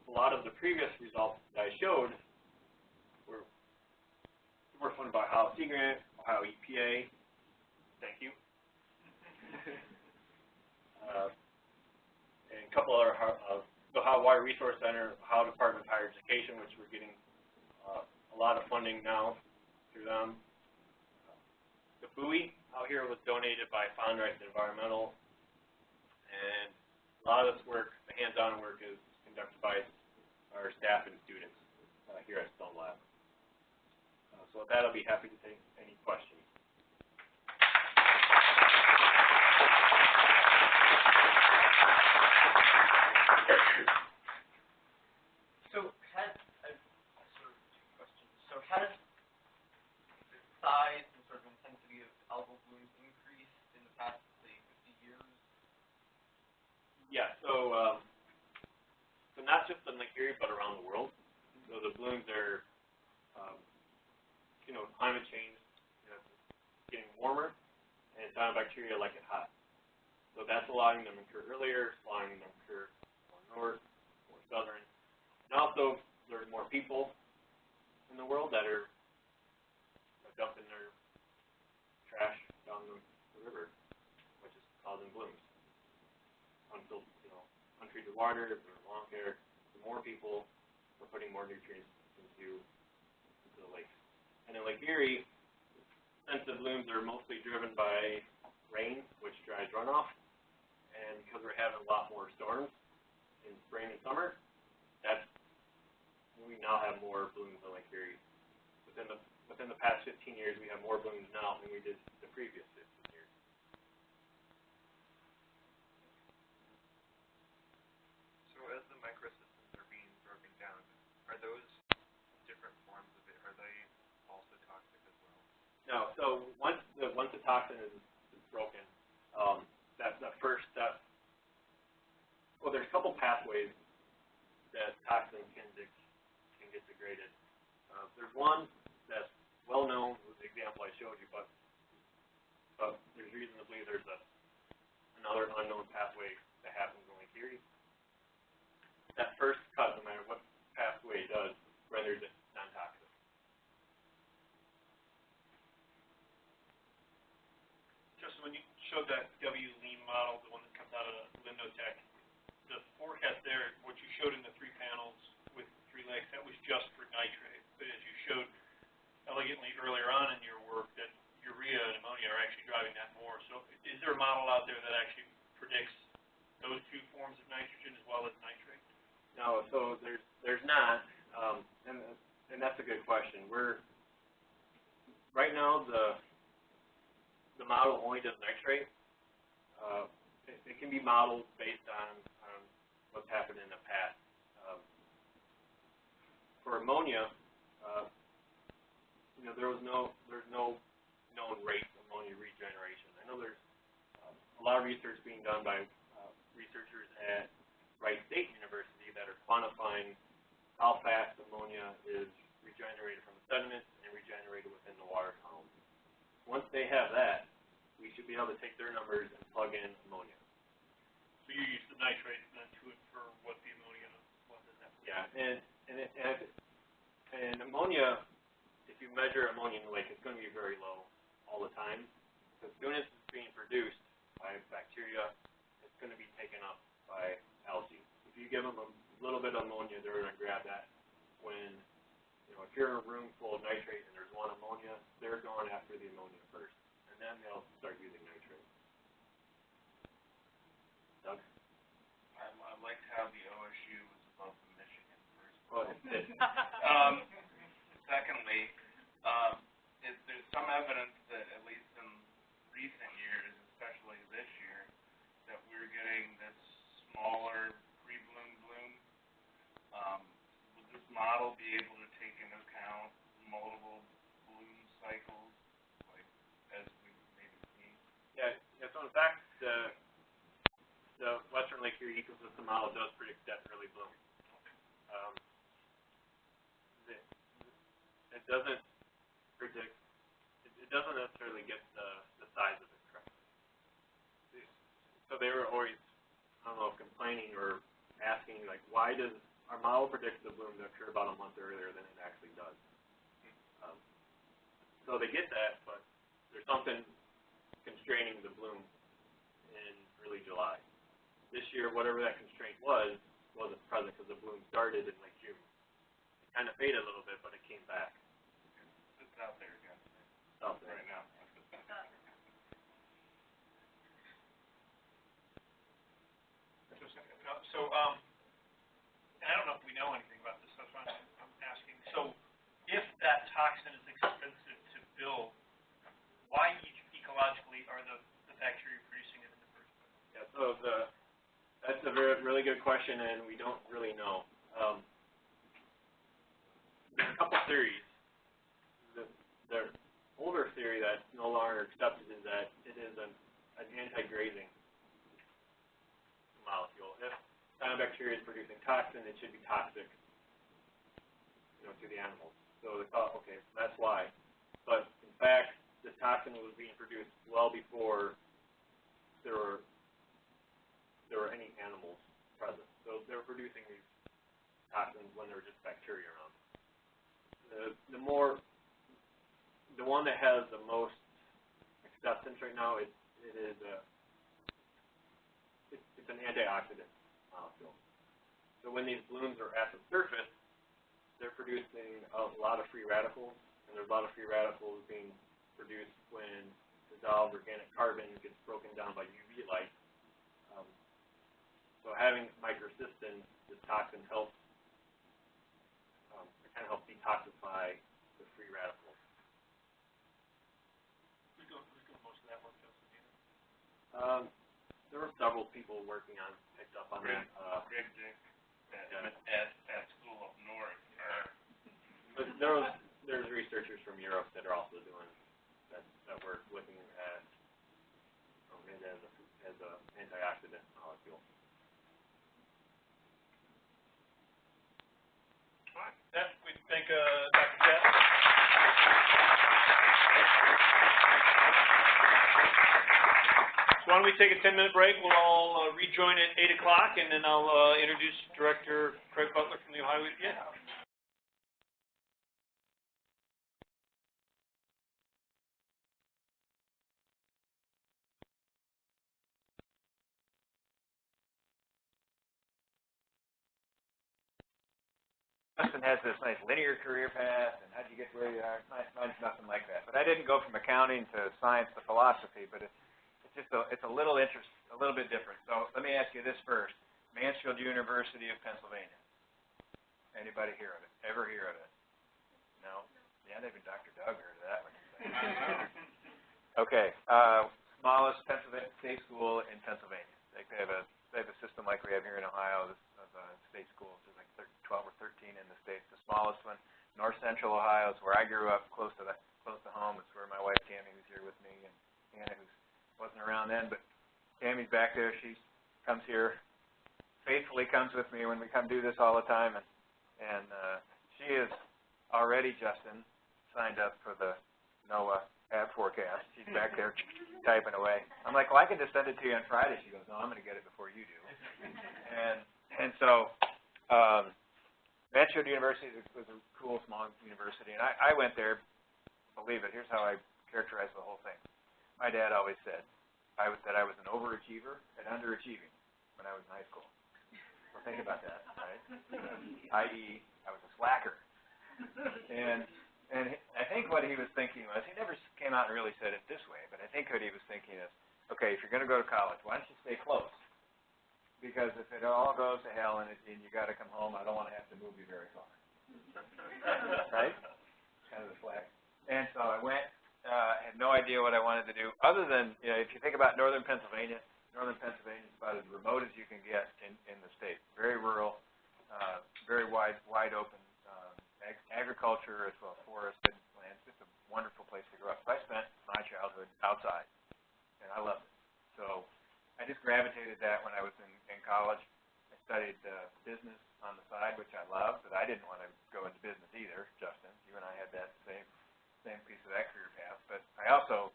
a lot of the previous results that I showed were, were funded by Ohio Sea Grant, Ohio EPA, thank you. [laughs] uh, and a couple other, uh, the Ohio Water Resource Center, Ohio Department of Higher Education, which we're getting uh, a lot of funding now through them. The buoy out here was donated by Fondriest Environmental, and a lot of this work, the hands-on work, is conducted by our staff and students uh, here at Stone Lab. Uh, so with that, I'll be happy to take any questions. So [laughs] has, uh, sort of two questions. So has the size and sort of intensity of algal blooms increased in the past, say, fifty years? Yeah, so, um, so not just in Erie, but around the world. So the blooms are, um, you know, climate change, you know, getting warmer, and cyanobacteria like it hot. So that's allowing them to occur earlier, allowing them to occur more north, more southern. And also, there's more people in the world that are dumping their trash down the, the river, which is causing blooms until, you know, untreated water, or lawn care, the more people, we're putting more nutrients into, into the lakes. And in Lake Erie, the blooms are mostly driven by rain, which dries runoff, and because we're having a lot more storms in spring and summer, that's, we now have more blooms in Lake Erie. Within the, within the past fifteen years, we have more blooms now than we did the previous fifteen years. So as the microcystins are being broken down, are those different forms of it, are they also toxic as well? No, so once the, once the toxin is, is broken, um, that, that first step, well, there's a couple pathways that toxin can, de- can get degraded. Uh, there's one that's well known, was the example I showed you, but, but there's reason to believe there's a, another unknown pathway that happens in Lake. That first cut, no matter what pathway does, renders it non-toxic. Justin, when you showed that W lean model, the one that comes out of LimnoTech, the forecast there, what you showed in the three panels with three lakes, that was just for nitrate. But as you showed elegantly earlier on in your work, that urea and ammonia are actually driving that more. So is there a model out there that actually predicts those two forms of nitrogen as well as nitrate? No, so there's, there's not, um, and, and that's a good question. We're, right now, the, the model only does nitrate. Uh, it, it can be modeled based on, on what's happened in the past. Um, for ammonia, uh, you know, there was no, there's no known rate of ammonia regeneration. I know there's, um, a lot of research being done by, uh, researchers at Wright State University that are quantifying how fast ammonia is regenerated from the sediments and regenerated within the water. Once they have that, we should be able to take their numbers and plug in ammonia. So you use the nitrate then to infer what the ammonia was at that. Yeah, and, and it, and, and ammonia, if you measure ammonia in the lake, it's gonna be very low all the time. Because as soon as it's being produced by bacteria, it's gonna be taken up by algae. If you give them a little bit of ammonia, they're gonna grab that. When, you know, if you're in a room full of nitrate and there's one ammonia, they're going after the ammonia first. And then they'll start using nitrate. Doug? I, I liked how the OSU was above the Michigan first. Go ahead. [laughs] [laughs] Um, secondly, um, is, there's some evidence that at least in recent years, especially this year, that we're getting this smaller pre-bloom bloom. Um, would this model be able to take into account multiple bloom cycles, like, as we've maybe seen? Yeah, yeah, so in fact, the, the Western Lake Erie ecosystem model does predict that early bloom. Um, the, it doesn't predict, it, it doesn't necessarily get the, the size of it correctly. So they were always, I don't know, complaining or asking, like, why does, our model predicts the bloom to occur about a month earlier than it actually does. So they get that, but there's something constraining the bloom in early July. This year, whatever that constraint was, wasn't present because the bloom started in like June. It kind of faded a little bit, but it came back. It's out there again, Out there. right now. So, um, and I don't know if we know anything about this, that's why I'm, I'm asking. So, if that toxin is expensive build, why ecologically are the, the bacteria producing it in the first place? Yeah, so the, that's a very, really good question, and we don't really know. Um, there's a couple theories. The, the older theory that's no longer accepted is that it is an, an anti-grazing molecule. If cyanobacteria is producing toxin, it should be toxic, you know, to the animals. So they thought, okay, that's why. But fact, this toxin was being produced well before there were there were any animals present. So they were producing these toxins when there were just bacteria around. The the more the one that has the most acceptance right now is it is a it's, it's an antioxidant molecule. So when these blooms are at the surface, they're producing a lot of free radicals, and there's a lot of free radicals being produced when dissolved organic carbon gets broken down by UV light. Um, so having microcystins, this toxin helps, um, it kind of helps detoxify the free radicals. Who's doing, who's most of that work, Justin? Do you know? Um, there were several people working on, picked up on that. Uh, Greg Dick at, Yeah. at, at school up north, but there was, there's researchers from Europe that are also doing, that, that work looking at, um, it as a, as a antioxidant molecule. All right, that, we thank, uh, Dr. Chaffin. So why don't we take a ten-minute break, we'll all, uh, rejoin at eight o'clock, and then I'll, uh, introduce Director Craig Butler from the Ohio EPA. Has this nice linear career path, and how'd you get to where you are? Mine, mine's nothing like that. But I didn't go from accounting to science to philosophy, but it's, it's just a, it's a little interest, a little bit different. So let me ask you this first. Mansfield University of Pennsylvania. Anybody hear of it? Ever hear of it? No? Yeah, even Dr. Doug heard of that one. [laughs] Okay, uh, smallest Pennsylvania state school in Pennsylvania. Like they have a they have a system like we have here in Ohio of, of uh, state schools. There's like thir 12 or 13 in the state. The smallest one, North Central Ohio, is where I grew up, close to the close to home. It's where my wife Tammy was here with me, and Hannah, who wasn't around then, but Tammy's back there. She comes here, faithfully comes with me when we come do this all the time, and and uh, she is already Justin signed up for the NOAA ad forecast. She's back there [laughs] typing away. I'm like, well, I can just send it to you on Friday. She goes, no, I'm going to get it before you do. And, and so, um, Mansfield University was a cool, small university, and I, I went there, believe it, here's how I characterize the whole thing. My dad always said, I was, that I was an overachiever and underachieving when I was in high school. So think about that, right? I.e., I was a slacker. And, and I think what he was thinking was, he never came out and really said it this way, but I think what he was thinking is, okay, if you're gonna go to college, why don't you stay close? Because if it all goes to hell and, it, and you gotta come home, I don't wanna have to move you very far. [laughs] Right? Kind of the flag. And so I went, uh, had no idea what I wanted to do, other than, you know, if you think about northern Pennsylvania, northern Pennsylvania is about as remote as you can get in, in the state. Very rural, uh, very wide, wide open, um, ag- agriculture as well as forested lands, just a wonderful place to grow up. So I spent my childhood outside, and I loved it. So I just gravitated that when I was in, in college. I studied uh, business on the side, which I loved, but I didn't want to go into business either, Justin. You and I had that same same piece of that career path. But I also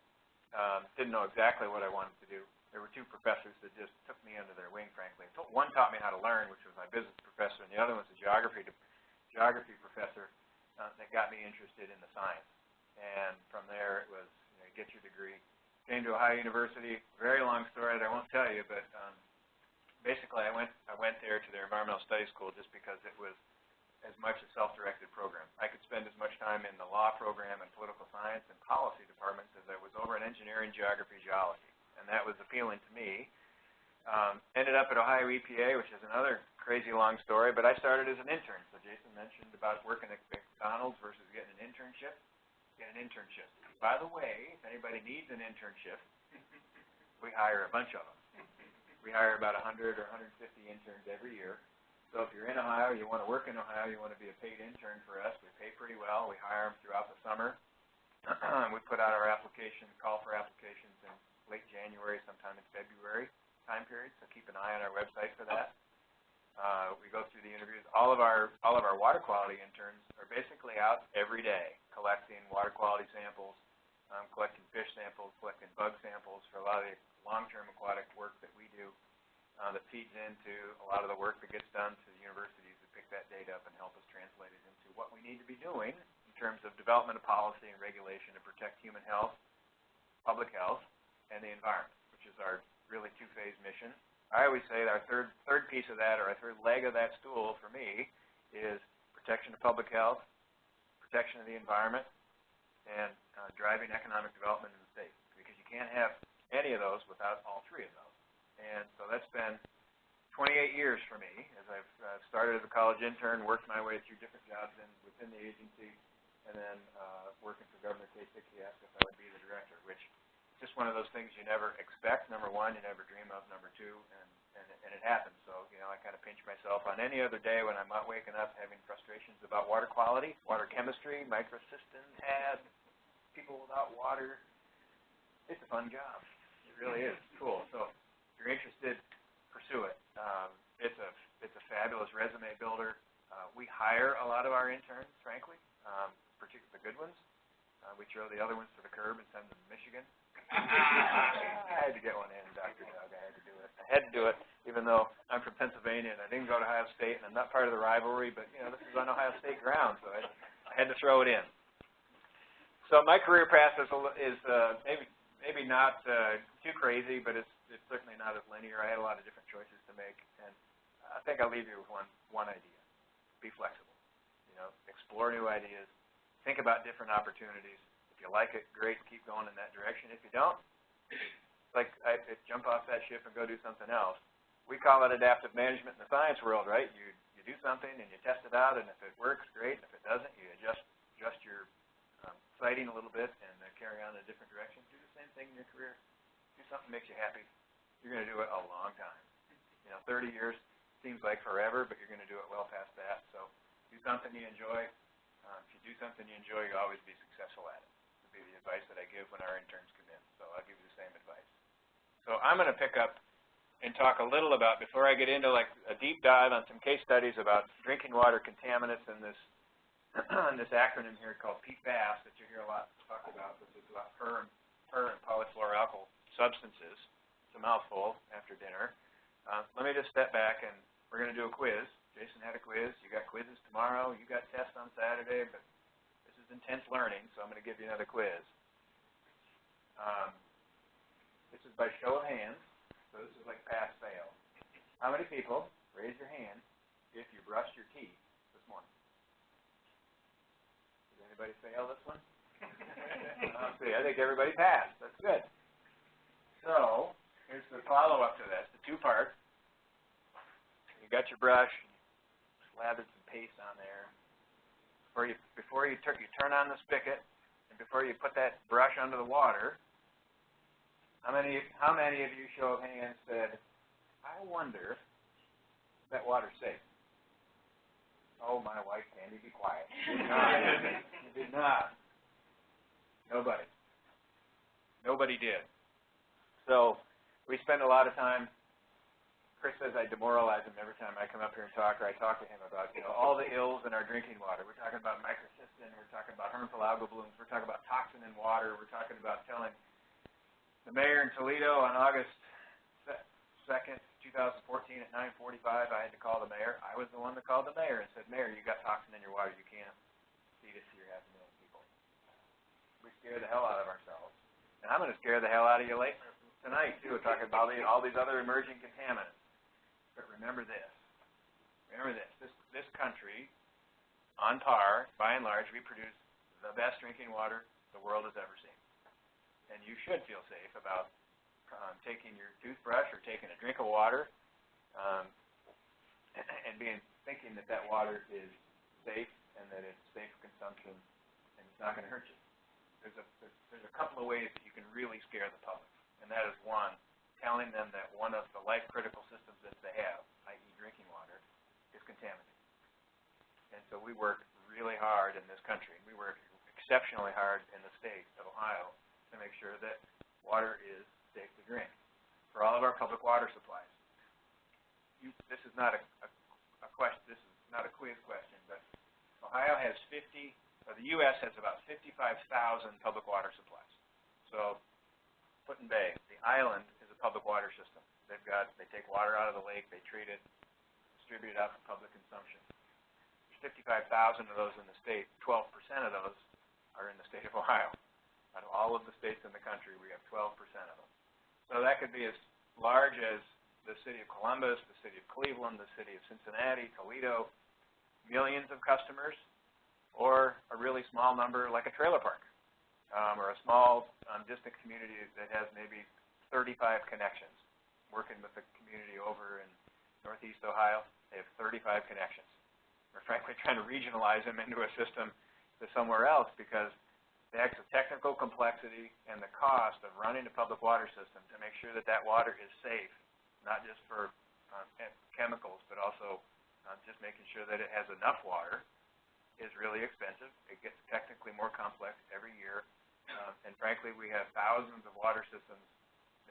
um, didn't know exactly what I wanted to do. There were two professors that just took me under their wing, frankly. One taught me how to learn, which was my business professor, and the other was a geography geography professor uh, that got me interested in the science. And from there, it was you know, get your degree. Came to Ohio University. Very long story that I won't tell you, but um, basically, I went I went there to their environmental studies school just because it was as much a self-directed program. I could spend as much time in the law program and political science and policy departments as I was over in engineering, geography, geology, and that was appealing to me. Um, ended up at Ohio EPA, which is another crazy long story, but I started as an intern. So Jason mentioned about working at McDonald's versus getting an internship. Get an internship. By the way, if anybody needs an internship, [laughs] we hire a bunch of them. We hire about 100 or 150 interns every year. So if you're in Ohio, you want to work in Ohio, you want to be a paid intern for us, we pay pretty well. We hire them throughout the summer. [clears throat] we put out our application, call for applications in late January, sometime in February time period. So keep an eye on our website for that. Uh, we go through the interviews. All of our all of our water quality interns are basically out every day collecting water quality samples, um, collecting fish samples, collecting bug samples for a lot of the long-term aquatic work that we do uh, that feeds into a lot of the work that gets done to the universities that pick that data up and help us translate it into what we need to be doing in terms of development of policy and regulation to protect human health, public health, and the environment, which is our really two-phase mission. I always say that our third third piece of that, or our third leg of that stool for me, is protection of public health, protection of the environment, and uh, driving economic development in the state. Because you can't have any of those without all three of those. And so that's been 28 years for me as I've uh, started as a college intern, worked my way through different jobs in, within the agency, and then uh, working for Governor Kasich. He asked if I would be the director, which just one of those things you never expect. Number one, you never dream of. Number two, and, and, and it happens. So, you know, I kind of pinch myself on any other day when I'm not waking up having frustrations about water quality, water chemistry, microcystins, had people without water. It's a fun job. It really is. Cool. So if you're interested, pursue it. Um, it's a it's a fabulous resume builder. Uh, we hire a lot of our interns, frankly, um, particularly the good ones. Uh, we throw the other ones to the curb and send them to Michigan. I had to get one in, Dr. Doug. I had to do it. I had to do it, even though I'm from Pennsylvania and I didn't go to Ohio State and I'm not part of the rivalry. But you know, this is on Ohio State ground, so I, I had to throw it in. So my career path is, is uh, maybe maybe not uh, too crazy, but it's it's certainly not as linear. I had a lot of different choices to make, and I think I'll leave you with one one idea: be flexible. You know, explore new ideas, think about different opportunities. If you like it, great, keep going in that direction. If you don't, like I, jump off that ship and go do something else. We call it adaptive management in the science world, right? You you do something and you test it out, and if it works, great. And if it doesn't, you adjust adjust your um, sighting a little bit and uh, carry on in a different direction. Do the same thing in your career. Do something that makes you happy. You're going to do it a long time. You know, 30 years seems like forever, but you're going to do it well past that. So do something you enjoy. Uh, if you do something you enjoy, you'll always be successful at it. Advice that I give when our interns come in. So I'll give you the same advice. So I'm going to pick up and talk a little about before I get into like a deep dive on some case studies about drinking water contaminants and this [clears throat] this acronym here called PFAS that you hear a lot talked about, which is about per, per and polyfluoroalkyl substances. It's a mouthful after dinner. Uh, let me just step back and, we're gonna do a quiz. Jason had a quiz, you got quizzes tomorrow, you got tests on Saturday, but intense learning, so I'm gonna give you another quiz. Um, this is by show of hands, so this is like pass fail. How many people, raise your hand, if you brushed your teeth this morning? Did anybody fail this one? [laughs] Uh, see, I think everybody passed, that's good. So, here's the follow-up to this, the two part. You got your brush, slathered some paste on there. Before you, before you turn, you turn on the spigot, and before you put that brush under the water, how many, how many of you, show of hands, said, I wonder if that water's safe? Oh, my wife, Candy, be quiet. You did not. [laughs] You did not. Nobody. Nobody did. So, we spend a lot of time Chris says I demoralize him every time I come up here and talk, or I talk to him about, you know, all the ills in our drinking water. We're talking about microcystin, we're talking about harmful algal blooms, we're talking about toxin in water, we're talking about telling the mayor in Toledo on August second, two thousand fourteen at nine forty-five, I had to call the mayor. I was the one that called the mayor and said, Mayor, you got toxin in your water, you can't feed it to your half a million people. We scare the hell out of ourselves. And I'm gonna scare the hell out of you later tonight too, talking about all these other emerging contaminants. But remember this. Remember this. This this country, on par, by and large, we produce the best drinking water the world has ever seen. And you should feel safe about um, taking your toothbrush or taking a drink of water, um, [clears throat] and being thinking that that water is safe and that it's safe for consumption and it's not going to hurt you. There's a there's, there's a couple of ways that you can really scare the public, and that is one, telling them that one of the life critical systems that they have, i.e. drinking water, is contaminated. And so we work really hard in this country, we work exceptionally hard in the state of Ohio to make sure that water is safe to drink for all of our public water supplies. You, this is not a, a, a question, this is not a quiz question, but Ohio has 50, or the U.S. has about 55,000 public water supplies. So Put in Bay, the island public water system. They've got, they take water out of the lake, they treat it, distribute it out for public consumption. There's 55,000 of those in the state. 12% of those are in the state of [laughs] Ohio. Out of all of the states in the country, we have 12% of them. So that could be as large as the city of Columbus, the city of Cleveland, the city of Cincinnati, Toledo, millions of customers, or a really small number like a trailer park um, or a small um, distant community that has maybe 35 connections. Working with the community over in Northeast Ohio, they have 35 connections. We're frankly trying to regionalize them into a system to somewhere else because the extra technical complexity and the cost of running a public water system to make sure that that water is safe, not just for um, chemicals, but also um, just making sure that it has enough water, is really expensive. It gets technically more complex every year uh, and frankly, we have thousands of water systems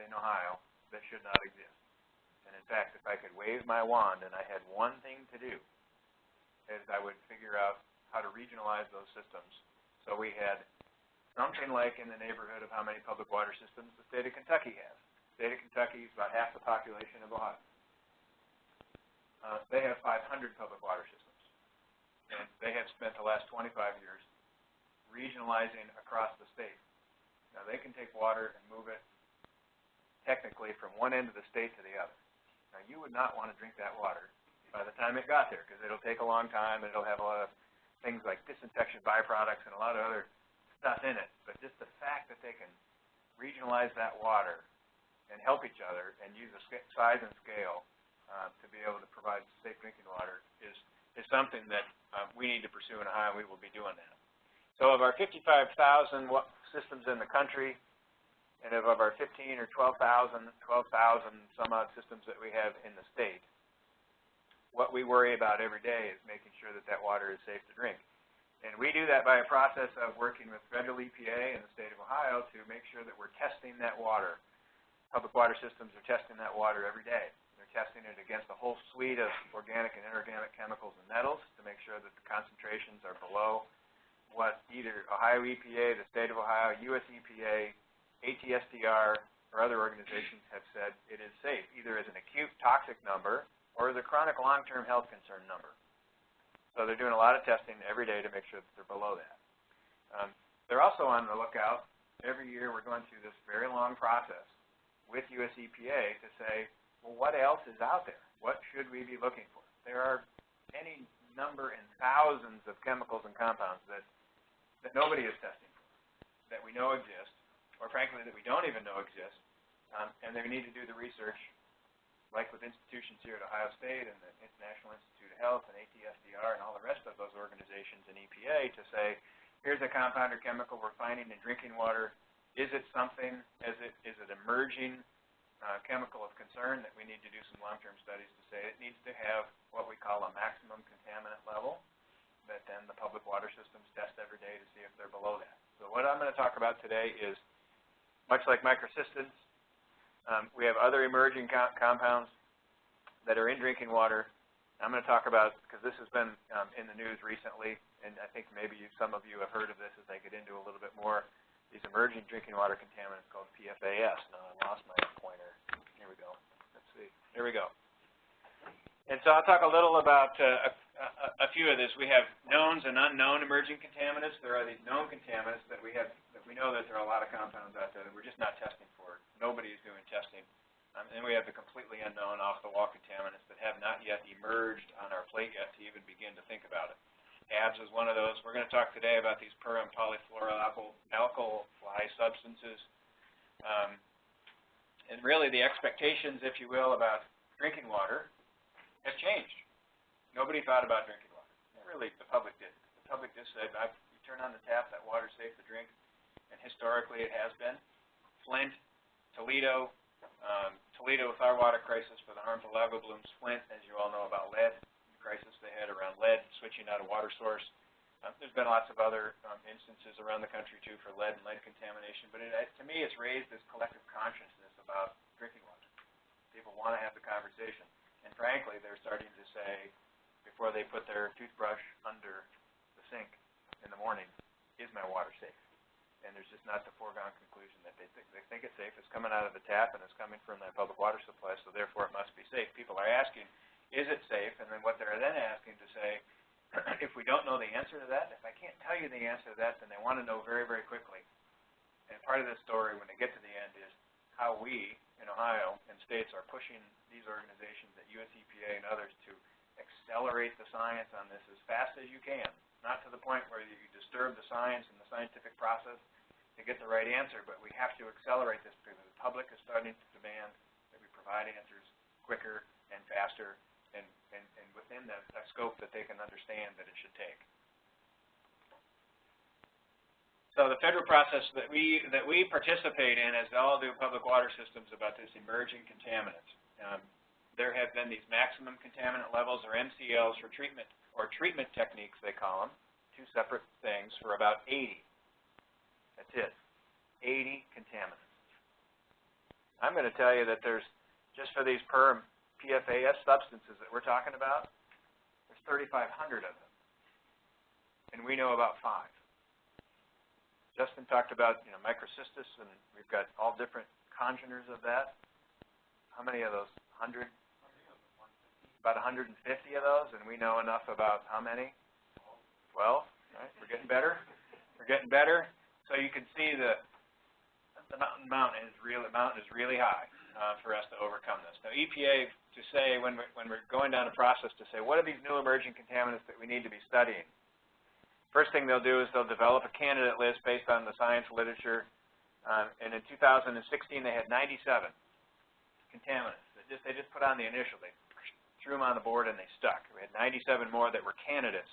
in Ohio that should not exist. And in fact, if I could wave my wand and I had one thing to do, is I would figure out how to regionalize those systems. So we had something like in the neighborhood of how many public water systems the state of Kentucky has. The state of Kentucky is about half the population of Ohio. Uh, they have 500 public water systems. And they have spent the last 25 years regionalizing across the state. Now, they can take water and move it technically from one end of the state to the other. Now, you would not want to drink that water by the time it got there because it'll take a long time and it'll have a lot of things like disinfection byproducts and a lot of other stuff in it. But just the fact that they can regionalize that water and help each other and use the size and scale uh, to be able to provide safe drinking water is, is something that uh, we need to pursue in Ohio, and we will be doing that. So of our 55,000 systems in the country, and of our 15 or 12,000, 12,000 some odd systems that we have in the state, what we worry about every day is making sure that that water is safe to drink. And we do that by a process of working with federal EPA and the state of Ohio to make sure that we're testing that water. Public water systems are testing that water every day. They're testing it against a whole suite of organic and inorganic chemicals and metals to make sure that the concentrations are below what either Ohio EPA, the state of Ohio, US EPA, ATSDR, or other organizations have said it is safe, either as an acute toxic number or is it chronic long-term health concern number? So they're doing a lot of testing every day to make sure that they're below that. Um, they're also on the lookout. Every year we're going through this very long process with US EPA to say, well, what else is out there? What should we be looking for? There are any number and thousands of chemicals and compounds that, that nobody is testing for, that we know exist, or frankly that we don't even know exist, um, and they need to do the research, like with institutions here at Ohio State and the International Institute of Health and ATSDR and all the rest of those organizations and EPA to say, here's a compound or chemical we're finding in drinking water. Is it something, is it, is it emerging uh, chemical of concern that we need to do some long-term studies to say it needs to have what we call a maximum contaminant level that then the public water systems test every day to see if they're below that. So what I'm going to talk about today is, much like microcystins, um, we have other emerging co compounds that are in drinking water. I'm going to talk about, because this has been um, in the news recently, and I think maybe you, some of you have heard of this as I get into a little bit more, these emerging drinking water contaminants called PFAS. Now I lost my pointer. Here we go. Let's see. Here we go. And so I'll talk a little about uh, a, few of this. We have knowns and unknown emerging contaminants. There are these known contaminants that we have, that we know that there are a lot of compounds out there that we're just not testing for. Nobody is doing testing. Um, and we have the completely unknown off-the-wall contaminants that have not yet emerged on our plate yet to even begin to think about it. ABS is one of those. We're going to talk today about these per and polyfluoroalkyl fly substances. Um, and really the expectations, if you will, about drinking water have changed. Nobody thought about drinking water. Really, the public did. The public just said, I, you turn on the tap, that water's safe to drink. And historically it has been. Flint, Toledo, um, Toledo with our water crisis for the harmful algal blooms. Flint, as you all know about lead, the crisis they had around lead, switching out a water source. Um, there's been lots of other um, instances around the country too for lead and lead contamination, but it, to me it's raised this collective consciousness about drinking water. People want to have the conversation. And frankly, they're starting to say, before they put their toothbrush under the sink in the morning, is my water safe? And there's just not the foregone conclusion that they think, they think it's safe. It's coming out of the tap and it's coming from that public water supply, so therefore it must be safe. People are asking, is it safe? And then what they're then asking to say, [clears throat] if we don't know the answer to that, if I can't tell you the answer to that, then they want to know very, very quickly. And part of this story, when they get to the end, is how we in Ohio and states are pushing these organizations at US EPA and others to accelerate the science on this as fast as you can. Not to the point where you disturb the science and the scientific process to get the right answer, but we have to accelerate this because the public is starting to demand that we provide answers quicker and faster and, and, and within the, a scope that they can understand that it should take. So the federal process that we that we participate in, as all do public water systems, about this emerging contaminants. Um, there have been these maximum contaminant levels, or MCLs, for treatment or treatment techniques, they call them, two separate things, for about 80. That's it, 80 contaminants. I'm going to tell you that there's just for these per PFAS substances that we're talking about, there's 3,500 of them, and we know about five. Justin talked about, you know, microcystis, and we've got all different congeners of that. How many of those? 100? About 150 of those, and we know enough about how many? 12. Right? We're getting better. We're getting better. So you can see the the mountain mountain is really mountain is really high uh, for us to overcome this. Now EPA to say when we're when we're going down a process to say what are these new emerging contaminants that we need to be studying First thing they'll do is they'll develop a candidate list based on the science literature. Um, and in 2016, they had 97 contaminants. They just, they just put on the initial. They threw them on the board and they stuck. We had 97 more that were candidates.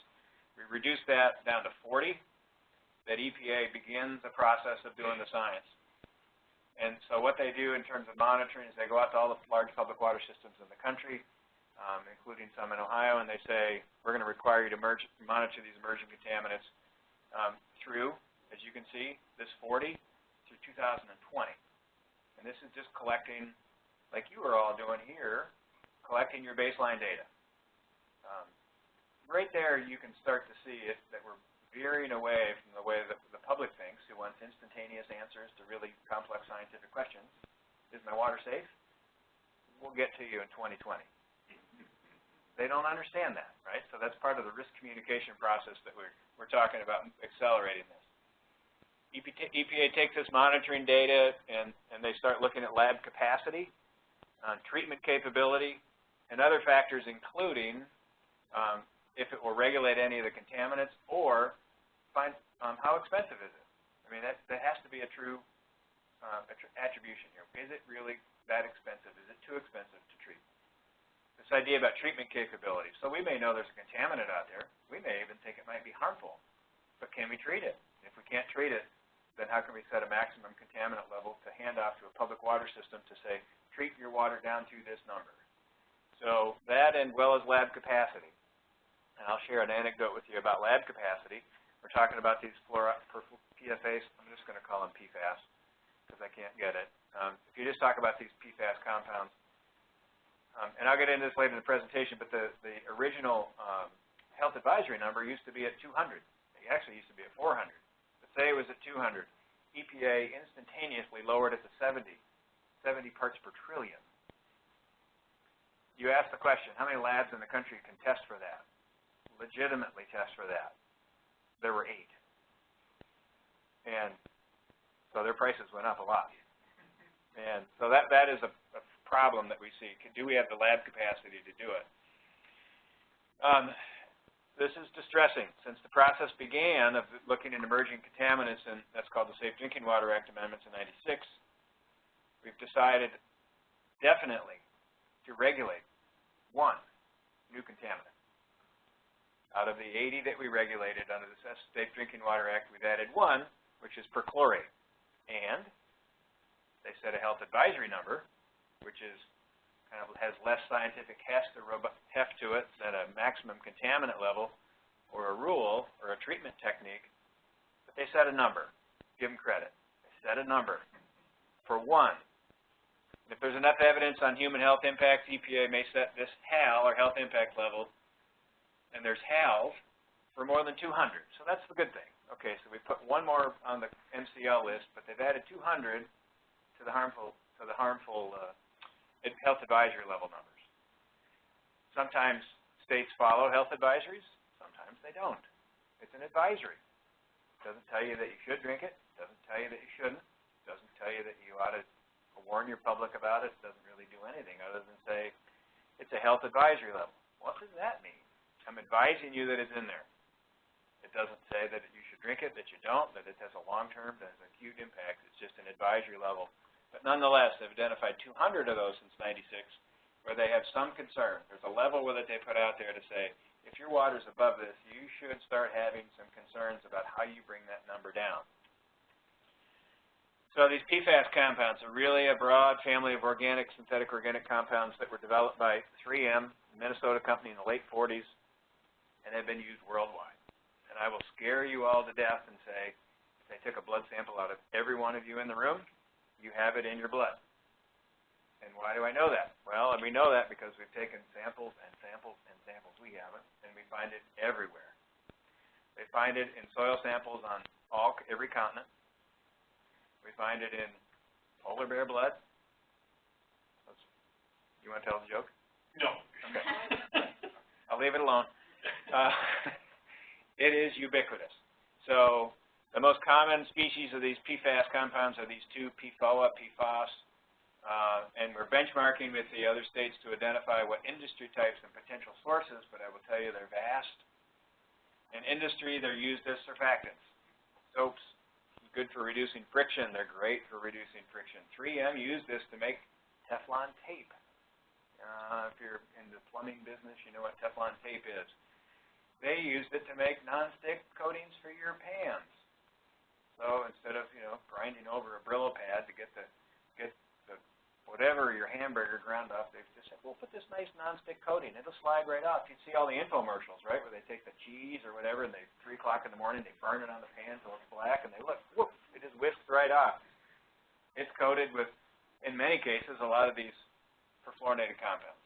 We reduced that down to 40, that EPA begins the process of doing the science. And so what they do in terms of monitoring is they go out to all the large public water systems in the country, um, including some in Ohio, and they say, we're going to require you to merge, monitor these emerging contaminants um, through, as you can see, this 40 through 2020. And this is just collecting, like you are all doing here, collecting your baseline data. Um, right there, you can start to see it, that we're veering away from the way that the public thinks, who wants instantaneous answers to really complex scientific questions. Is my water safe? We'll get to you in 2020. they don't understand that, right? So that's part of the risk communication process that we're, we're talking about accelerating this. EPA, takes this monitoring data and, and they start looking at lab capacity, uh, treatment capability, and other factors including um, if it will regulate any of the contaminants or find um, how expensive is it. I mean, that, that has to be a true uh, attribution here. Is it really that expensive? Is it too expensive to treat? This idea about treatment capability. So we may know there's a contaminant out there. We may even think it might be harmful. But can we treat it? If we can't treat it, then how can we set a maximum contaminant level to hand off to a public water system to say, treat your water down to this number? So that and well as lab capacity. And I'll share an anecdote with you about lab capacity. We're talking about these PFAS. I'm just going to call them PFAS because I can't get it. Um, if you just talk about these PFAS compounds, um, and I'll get into this later in the presentation, but the, the original um, health advisory number used to be at 200. It actually used to be at 400 But say it was at 200. EPA instantaneously lowered it to 70, 70 parts per trillion. You ask the question, how many labs in the country can test for that? Legitimately test for that? There were eight. And so their prices went up a lot. And so that, that is a, a problem that we see. Do we have the lab capacity to do it? Um, this is distressing. Since the process began of looking at emerging contaminants, and that's called the Safe Drinking Water Act amendments in 96, we've decided definitely to regulate one new contaminant. Out of the 80 that we regulated under the Safe Drinking Water Act, we've added one, which is perchlorate. And they set a health advisory number, which is kind of has less scientific heft to it than a maximum contaminant level or a rule or a treatment technique, but they set a number. Give them credit. They set a number for one. If there's enough evidence on human health impacts, EPA may set this HAL, or health impact level, and there's HALs for more than 200. So that's the good thing. Okay, so we put one more on the MCL list, but they've added 200 to the harmful to the harmful uh, health advisory level numbers. Sometimes states follow health advisories, sometimes they don't. It's an advisory. It doesn't tell you that you should drink it, doesn't tell you that you shouldn't, doesn't tell you that you ought to warn your public about it, doesn't really do anything other than say it's a health advisory level. What does that mean? I'm advising you that it's in there. It doesn't say that you should drink it, that you don't, that it has a long-term, that has acute impact. It's just an advisory level but nonetheless, they've identified 200 of those since 96 where they have some concern. There's a level that they put out there to say, if your water's above this, you should start having some concerns about how you bring that number down. So these PFAS compounds are really a broad family of organic, synthetic organic compounds that were developed by 3M, a Minnesota company in the late 40s, and have been used worldwide. And I will scare you all to death and say, if they took a blood sample out of every one of you in the room, you have it in your blood. And why do I know that? Well, and we know that because we've taken samples and samples and samples. We haven't, and we find it everywhere. They find it in soil samples on all every continent. We find it in polar bear blood. You want to tell the joke? No. Okay. I'll leave it alone. [laughs] Uh, [laughs] it is ubiquitous. So the most common species of these PFAS compounds are these two, PFOA, PFOS, uh, and we're benchmarking with the other states to identify what industry types and potential sources, but I will tell you they're vast. In industry, they're used as surfactants. Soaps, good for reducing friction. They're great for reducing friction. 3M used this to make Teflon tape. Uh, if you're in the plumbing business, you know what Teflon tape is. They used it to make nonstick coatings for your pans. So instead of, you know, grinding over a Brillo pad to get the, get whatever your hamburger ground up, they've just said, well, put this nice nonstick coating. It'll slide right off. You see all the infomercials, right, where they take the cheese or whatever and they, 3 o'clock in the morning, they burn it on the pan until it's black and they look, whoop, it just whisks right off. It's coated with, in many cases, a lot of these perfluorinated compounds.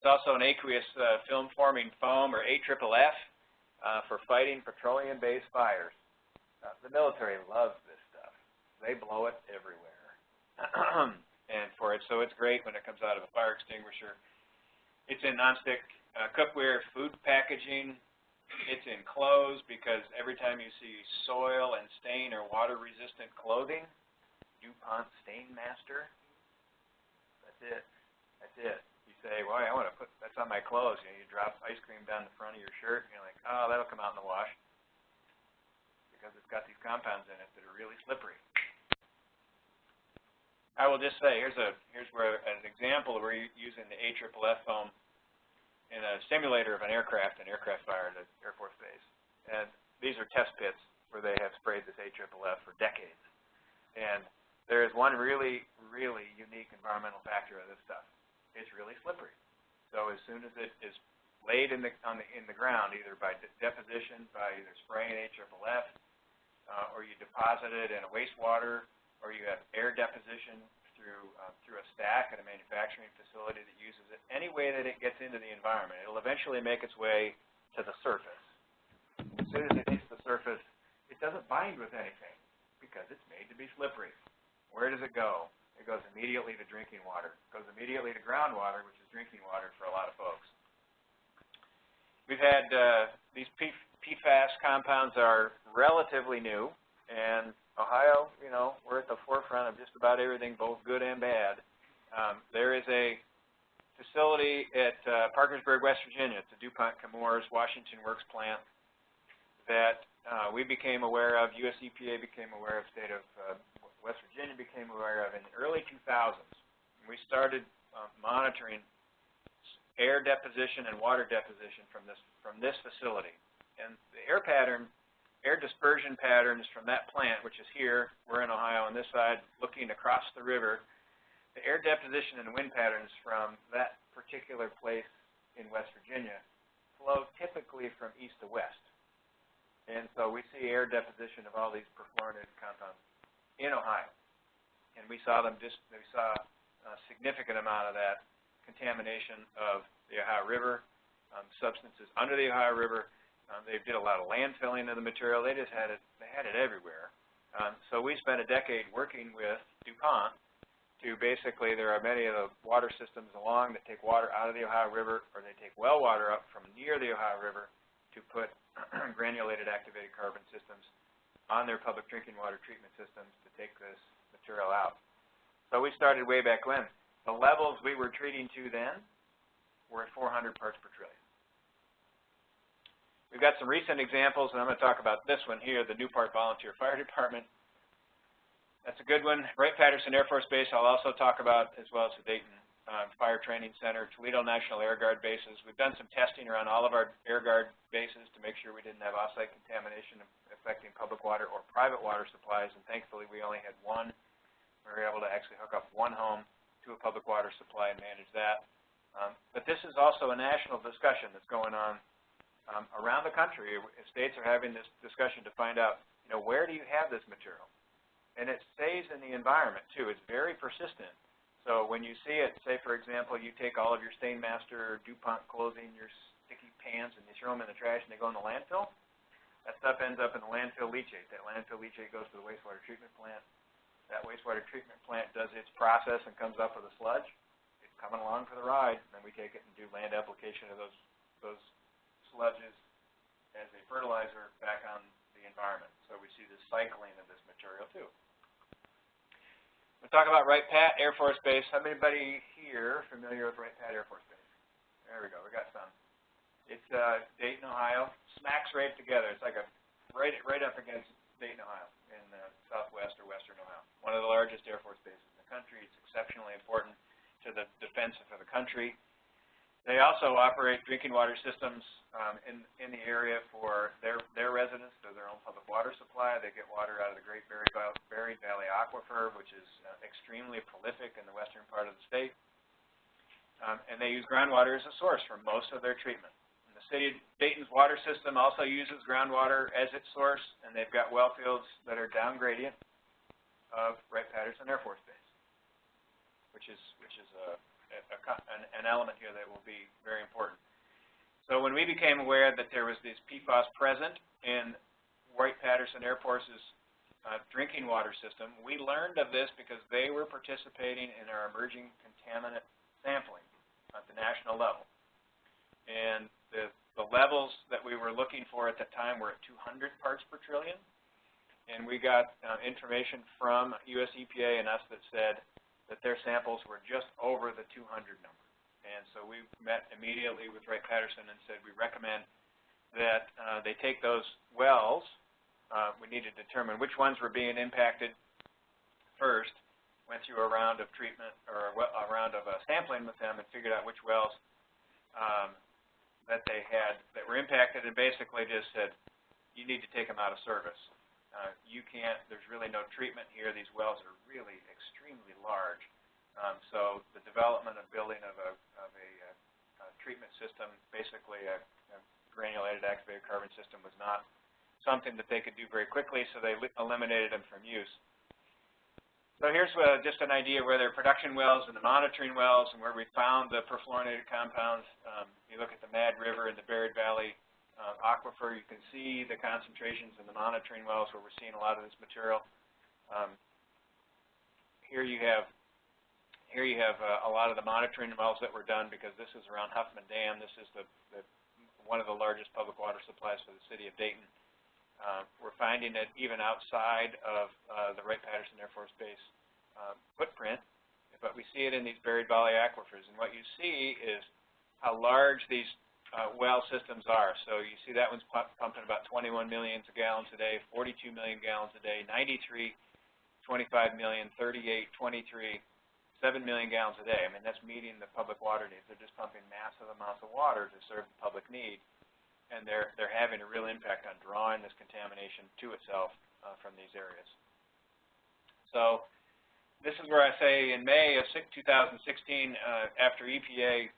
It's also an aqueous uh, film-forming foam, or AFFF, uh, for fighting petroleum-based fires. Uh, the military loves this stuff. They blow it everywhere. And for it, so it's great when it comes out of a fire extinguisher. It's in nonstick uh, cookware, food packaging. It's in clothes because every time you see soil and stain or water-resistant clothing, DuPont Stainmaster. That's it. That's it. You say, well, I want to put that's on my clothes. You know, you drop ice cream down the front of your shirt, and you're like, oh, that'll come out in the wash because it's got these compounds in it that are really slippery. I will just say, here's a here's where an example where you're using the AFFF foam in a simulator of an aircraft, an aircraft fire at an Air Force base. And these are test pits where they have sprayed this AFFF for decades. And there is one really, really unique environmental factor of this stuff. It's really slippery. So as soon as it is laid in the on the in the ground, either by de deposition, by either spraying AFFF, uh, or you deposit it in a wastewater, or you have air deposition through uh, through a stack at a manufacturing facility that uses it. Any way that it gets into the environment, it'll eventually make its way to the surface. As soon as it hits the surface, it doesn't bind with anything because it's made to be slippery. Where does it go? It goes immediately to drinking water. It goes immediately to groundwater, which is drinking water for a lot of folks. We've had uh, these PFAS compounds are relatively new, and Ohio, you know, we're at the forefront of just about everything, both good and bad. Um, there is a facility at uh, Parkersburg, West Virginia. A DuPont Chemours Washington Works plant that uh, we became aware of, US EPA became aware of, state of uh, West Virginia became aware of in the early 2000s. We started uh, monitoring air deposition and water deposition from this from this facility. And the air pattern, air dispersion patterns from that plant, which is here, we're in Ohio on this side, looking across the river, the air deposition and wind patterns from that particular place in West Virginia flow typically from east to west. And so we see air deposition of all these perfluorinated compounds in Ohio. And we saw them just, we saw a significant amount of that contamination of the Ohio River, um, substances under the Ohio River. Um, they did a lot of landfilling of the material. They just had it, they had it everywhere. Um, so we spent a decade working with DuPont to basically, there are many of the water systems along that take water out of the Ohio River, or they take well water up from near the Ohio River to put [clears throat] granulated activated carbon systems on their public drinking water treatment systems to take this material out. So we started way back when. The levels we were treating to then were at 400 parts per trillion. We've got some recent examples, and I'm going to talk about this one here, the Newport Volunteer Fire [laughs] Department. That's a good one. Wright-Patterson Air Force Base I'll also talk about, as well as the Dayton uh, Fire Training Center, Toledo National Air Guard bases. We've done some testing around all of our Air Guard bases to make sure we didn't have offsite contamination affecting public water or private water supplies, and thankfully we only had one. We were able to actually hook up one home to a public water supply and manage that. Um, but this is also a national discussion that's going on um, around the country. States are having this discussion to find out, you know, where do you have this material? And it stays in the environment, too. It's very persistent. So when you see it, say for example, you take all of your Stainmaster, DuPont clothing, your sticky pants, and you throw them in the trash and they go in the landfill, that stuff ends up in the landfill leachate. That landfill leachate goes to the wastewater treatment plant. That wastewater treatment plant does its process and comes up with a sludge. It's coming along for the ride, and then we take it and do land application of those those sludges as a fertilizer back on the environment. So we see this cycling of this material too. We'll talk about Wright Pat Air Force Base. How anybody here familiar with Wright Pat Air Force Base? There we go. We got some. It's uh, Dayton, Ohio. Smacks right together. It's like a right right up against Dayton, Ohio, in uh, southwest or western Ohio. One of the largest Air Force bases in the country. It's exceptionally important to the defense of the country. They also operate drinking water systems um, in, in the area for their, their residents, they're their own public water supply. They get water out of the Great Buried Valley Aquifer, which is uh, extremely prolific in the western part of the state. Um, and they use groundwater as a source for most of their treatment. And the city of Dayton's water system also uses groundwater as its source, and they've got well fields that are down gradient of Wright-Patterson Air Force Base, which is, which is a, an, element here that will be very important. So when we became aware that there was this PFAS present in Wright-Patterson Air Force's uh, drinking water system, we learned of this because they were participating in our emerging contaminant sampling at the national level. and the, the levels that we were looking for at that time were at 200 parts per trillion. And we got uh, information from US EPA and us that said that their samples were just over the 200 number. And so we met immediately with Wright Patterson and said we recommend that uh, they take those wells. Uh, we need to determine which ones were being impacted first. Went through a round of treatment or a round of uh, sampling with them and figured out which wells um, that they had that were impacted and basically just said, you need to take them out of service. Uh, you can't, there's really no treatment here. These wells are really extremely large. Um, so the development of building of a, of a, uh, a treatment system, basically a, a granulated activated carbon system was not something that they could do very quickly, so they eliminated them from use. So here's uh, just an idea where there are production wells and the monitoring wells and where we found the perfluorinated compounds. Um, you look at the Mad River and the Buried Valley aquifer, you can see the concentrations in the monitoring wells where we're seeing a lot of this material. Um, here you have here you have uh, a lot of the monitoring wells that were done because this is around Huffman Dam. This is the, the one of the largest public water supplies for the city of Dayton. Uh, we're finding it even outside of uh, the Wright-Patterson Air Force Base uh, footprint, but we see it in these buried valley aquifers. And what you see is how large these uh, well systems are. So you see that one's pu- pumping about 21 million gallons a day, 42 million gallons a day, 93, 25 million, 38, 23, 7 million gallons a day. I mean, that's meeting the public water needs. They're just pumping massive amounts of water to serve the public need, and they're, they're having a real impact on drawing this contamination to itself uh, from these areas. So this is where I say in May of 2016, uh, after EPA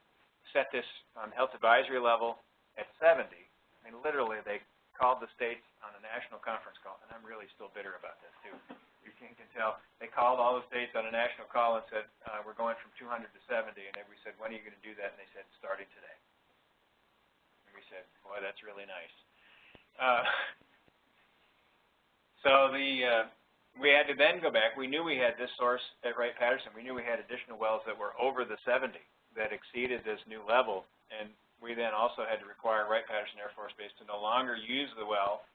set this um, health advisory level at 70, I mean, literally they called the states on a national conference call, and I'm really still bitter about this too. You can, can tell. They called all the states on a national call and said, uh, we're going from 200 to 70, and we said, when are you going to do that? And they said, starting today. And we said, boy, that's really nice. Uh, [laughs] so the uh, we had to then go back. We knew we had this source at Wright-Patterson. We knew we had additional wells that were over the 70 that exceeded this new level, and we then also had to require Wright-Patterson Air Force Base to no longer use the well,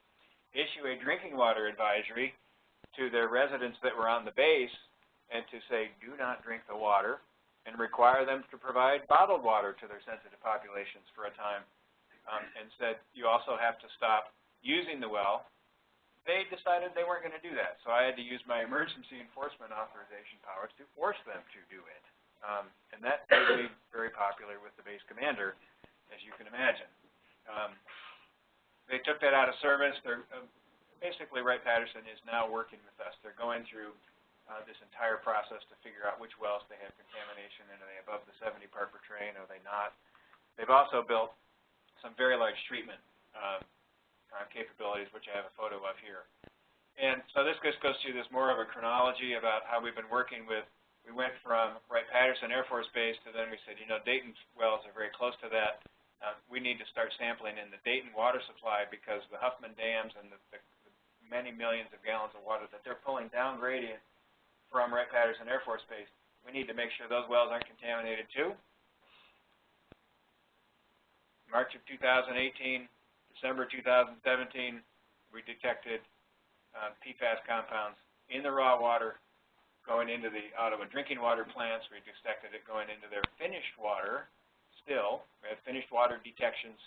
issue a drinking water advisory to their residents that were on the base, and to say, do not drink the water, and require them to provide bottled water to their sensitive populations for a time, um, and said, you also have to stop using the well they decided they weren't going to do that. So I had to use my emergency enforcement authorization powers to force them to do it. Um, and that made very popular with the base commander, as you can imagine. Um, they took that out of service. They're, uh, basically, Wright-Patterson is now working with us. They're going through uh, this entire process to figure out which wells they have contamination in. Are they above the 70 part per train? Are they not? They've also built some very large treatment uh, uh, capabilities, which I have a photo of here. And so this just goes through this more of a chronology about how we've been working with, we went from Wright-Patterson Air Force Base to then we said, you know, Dayton wells are very close to that. Uh, we need to start sampling in the Dayton water supply because the Huffman dams and the, the, the many millions of gallons of water that they're pulling down gradient from Wright-Patterson Air Force Base, we need to make sure those wells aren't contaminated too. March of 2018, December 2017, we detected uh, PFAS compounds in the raw water going into the Ottawa drinking water plants. We detected it going into their finished water still. We have finished water detections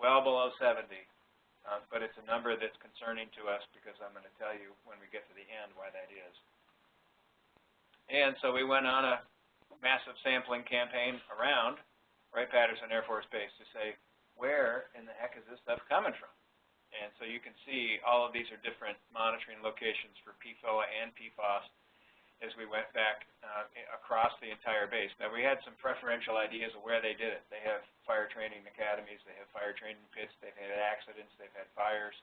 well below 70. Uh, but it's a number that's concerning to us because I'm going to tell you when we get to the end why that is. And so we went on a massive sampling campaign around Wright-Patterson Air Force Base to say, where in the heck is this stuff coming from? And so you can see all of these are different monitoring locations for PFOA and PFOS as we went back uh, across the entire base. Now we had some preferential ideas of where they did it. They have fire training academies, they have fire training pits, they've had accidents, they've had fires.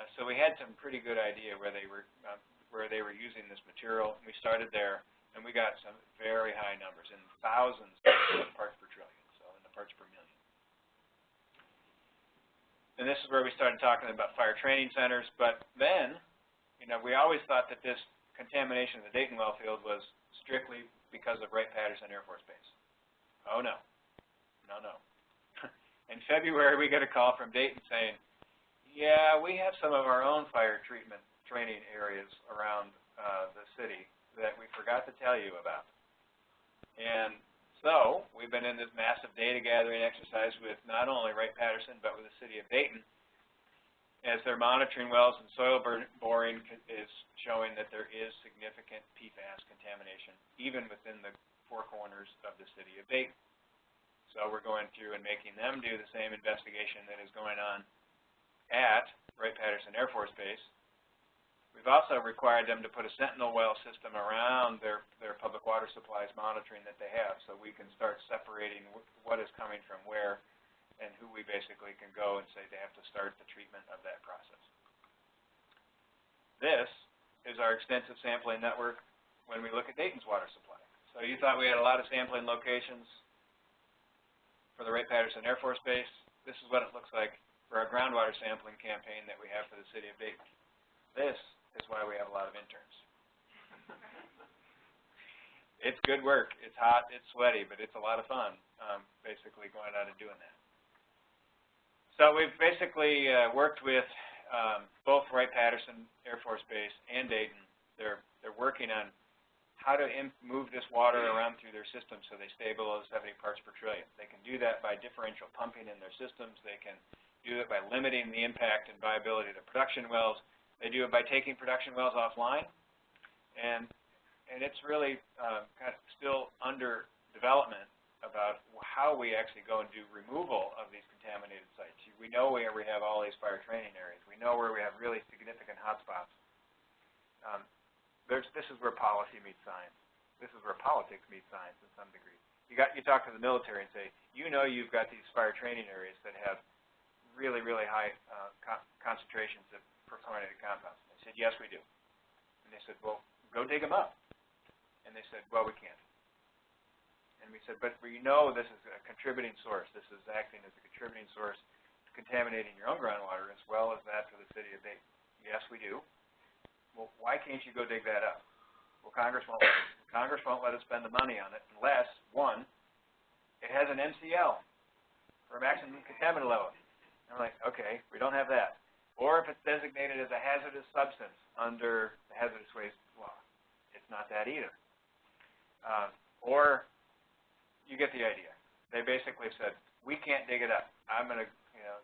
Uh, so we had some pretty good idea where they were um, where they were using this material. We started there, and we got some very high numbers in thousands of parts per trillion, so in the parts per million. And this is where we started talking about fire training centers. But then, you know, we always thought that this contamination of the Dayton well field was strictly because of Wright-Patterson Air Force Base. Oh, no. No, no. [laughs] In February, we get a call from Dayton saying, yeah, we have some of our own fire treatment training areas around, uh, the city that we forgot to tell you about. And so, we've been in this massive data gathering exercise with not only Wright Patterson, but with the city of Dayton, as they're monitoring wells and soil boring is showing that there is significant PFAS contamination, even within the four corners of the city of Dayton. So we're going through and making them do the same investigation that is going on at Wright-Patterson Air Force Base. We've also required them to put a sentinel well system around their, their public water supplies monitoring that they have, so we can start separating what is coming from where and who we basically can go and say they have to start the treatment of that process. This is our extensive sampling network when we look at Dayton's water supply. So you thought we had a lot of sampling locations for the Wright-Patterson Air Force Base. This is what it looks like for our groundwater sampling campaign that we have for the city of Dayton. This is why we have a lot of interns. It's good work. It's hot, it's sweaty, but it's a lot of fun, um, basically going out and doing that. So we've basically, uh, worked with, um, both Wright-Patterson Air Force Base and Dayton. They're, they're working on how to move this water around through their system so they stay below seventy parts per trillion. They can do that by differential pumping in their systems. They can do it by limiting the impact and viability to production wells. They do it by taking production wells offline. And, and it's really, uh, kind of still under development about how we actually go and do removal of these contaminated sites. We know where we have all these fire training areas. We know where we have really significant hotspots. Um, this is where policy meets science. This is where politics meets science in some degree. You got, you talk to the military and say, you know you've got these fire training areas that have really, really high, uh, con- concentrations of perfluorinated compounds. They said, yes, we do. And they said, well, go dig them up. And they said, well, we can't. And we said, but we know this is a contributing source. This is acting as a contributing source to contaminating your own groundwater as well as that for the city of Dayton. Yes, we do. Well, why can't you go dig that up? Well, Congress won't, Congress won't let us spend the money on it unless, one, it has an MCL for a maximum contaminant level. And I'm like, okay, we don't have that. Or if it's designated as a hazardous substance under the hazardous waste law. It's not that either. Uh, or you get the idea. They basically said, we can't dig it up. I'm going to, you know,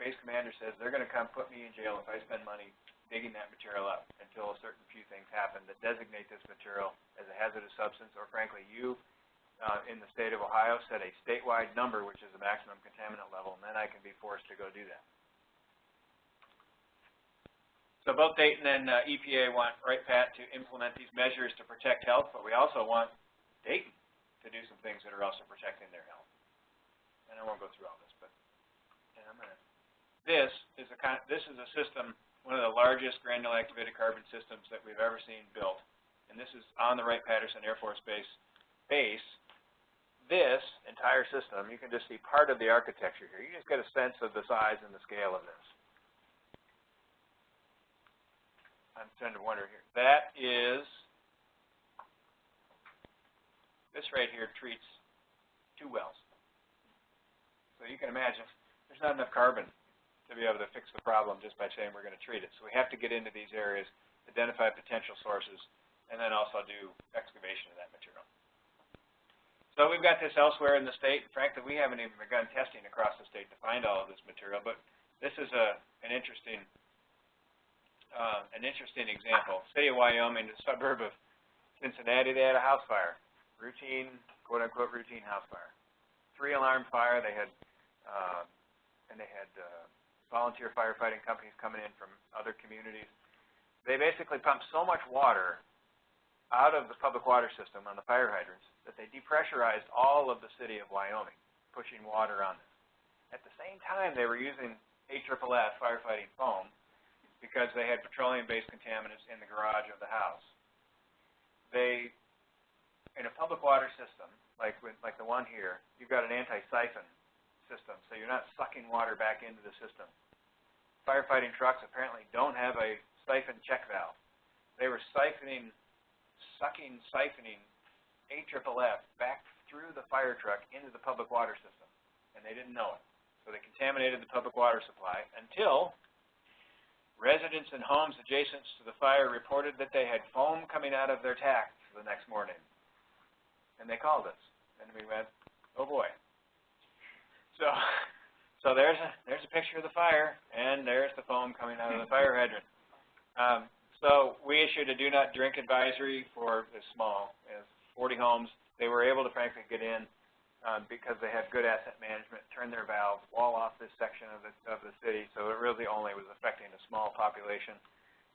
base commander says they're going to come put me in jail if I spend money digging that material up until a certain few things happen that designate this material as a hazardous substance, or frankly, you uh, in the state of Ohio set a statewide number, which is the maximum contaminant level, and then I can be forced to go do that. So both Dayton and uh, EPA want Wright Pat to implement these measures to protect health, but we also want Dayton to do some things that are also protecting their health. And I won't go through all this, but in a minute. This is a kind, this is a system, one of the largest granular activated carbon systems that we've ever seen built. And this is on the Wright-Patterson Air Force Base base. This entire system, you can just see part of the architecture here. You just get a sense of the size and the scale of this. I'm trying to wonder here. That is, this right here treats two wells. So you can imagine, there's not enough carbon to be able to fix the problem just by saying we're going to treat it. So we have to get into these areas, identify potential sources, and then also do excavation of that material. So we've got this elsewhere in the state. Frankly, we haven't even begun testing across the state to find all of this material, but this is a, an interesting uh, an interesting example. City of Wyoming, a suburb of Cincinnati, they had a house fire. Routine, quote unquote, routine house fire. Three alarm fire. They had, uh, and they had uh, volunteer firefighting companies coming in from other communities. They basically pumped so much water out of the public water system on the fire hydrants that they depressurized all of the city of Wyoming, pushing water on this. At the same time, they were using AFFF firefighting foam because they had petroleum-based contaminants in the garage of the house. They, in a public water system, like with, like the one here, you've got an anti-siphon system, so you're not sucking water back into the system. Firefighting trucks apparently don't have a siphon check valve. They were siphoning, sucking, siphoning AFFF back through the fire truck into the public water system, and they didn't know it. So they contaminated the public water supply until residents in homes adjacent to the fire reported that they had foam coming out of their taps the next morning. And they called us, and we went, oh boy. So, [laughs] so there's a, there's a picture of the fire, and there's the foam coming out of the fire hydrant. Um, so we issued a do not drink advisory for as small as 40 homes. They were able to frankly get in um, because they had good asset management, turn their valves, wall off this section of the of the city. So it really only was affecting a small population.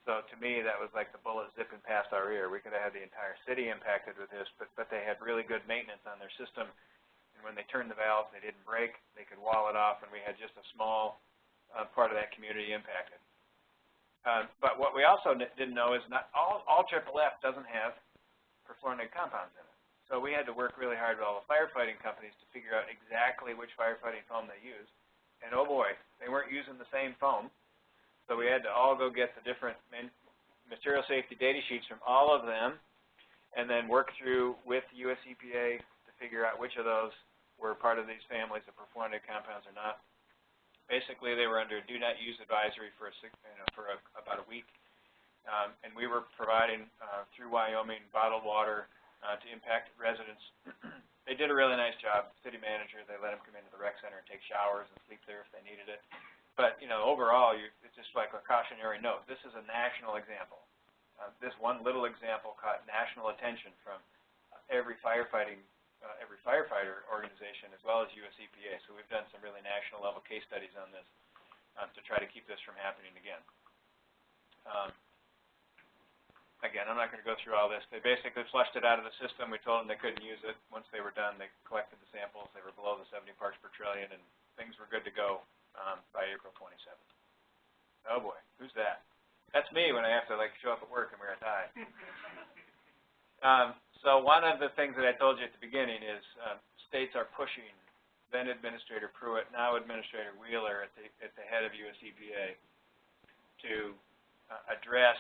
So to me, that was like the bullet zipping past our ear. We could have had the entire city impacted with this, but but they had really good maintenance on their system. And when they turned the valves, they didn't break. They could wall it off, and we had just a small uh, part of that community impacted. Um, but what we also didn't know is not all, all triple F doesn't have perfluorinated compounds in it. So we had to work really hard with all the firefighting companies to figure out exactly which firefighting foam they used. And oh boy, they weren't using the same foam. So we had to all go get the different material safety data sheets from all of them and then work through with US EPA to figure out which of those were part of these families of perfluorinated compounds or not basically they were under do not use advisory for a you know, for a, about a week, um, and we were providing uh, through Wyoming bottled water uh, to impacted residents. [clears throat] they did a really nice job. City manager, they let them come into the rec center and take showers and sleep there if they needed it. But you know, overall, you, it's just like a cautionary note. This is a national example. Uh, this one little example caught national attention from every firefighting uh, every firefighter organization as well as US EPA. So we've done some really national level case studies on this um, to try to keep this from happening again. Um, again, I'm not going to go through all this. They basically flushed it out of the system. We told them they couldn't use it. Once they were done, they collected the samples. They were below the 70 parts per trillion, and things were good to go um, by April 27th. Oh boy, who's that? That's me when I have to like show up at work and wear a tie. [laughs] Um, so one of the things that I told you at the beginning is uh, states are pushing then Administrator Pruitt, now Administrator Wheeler at the, at the head of US EPA to uh, address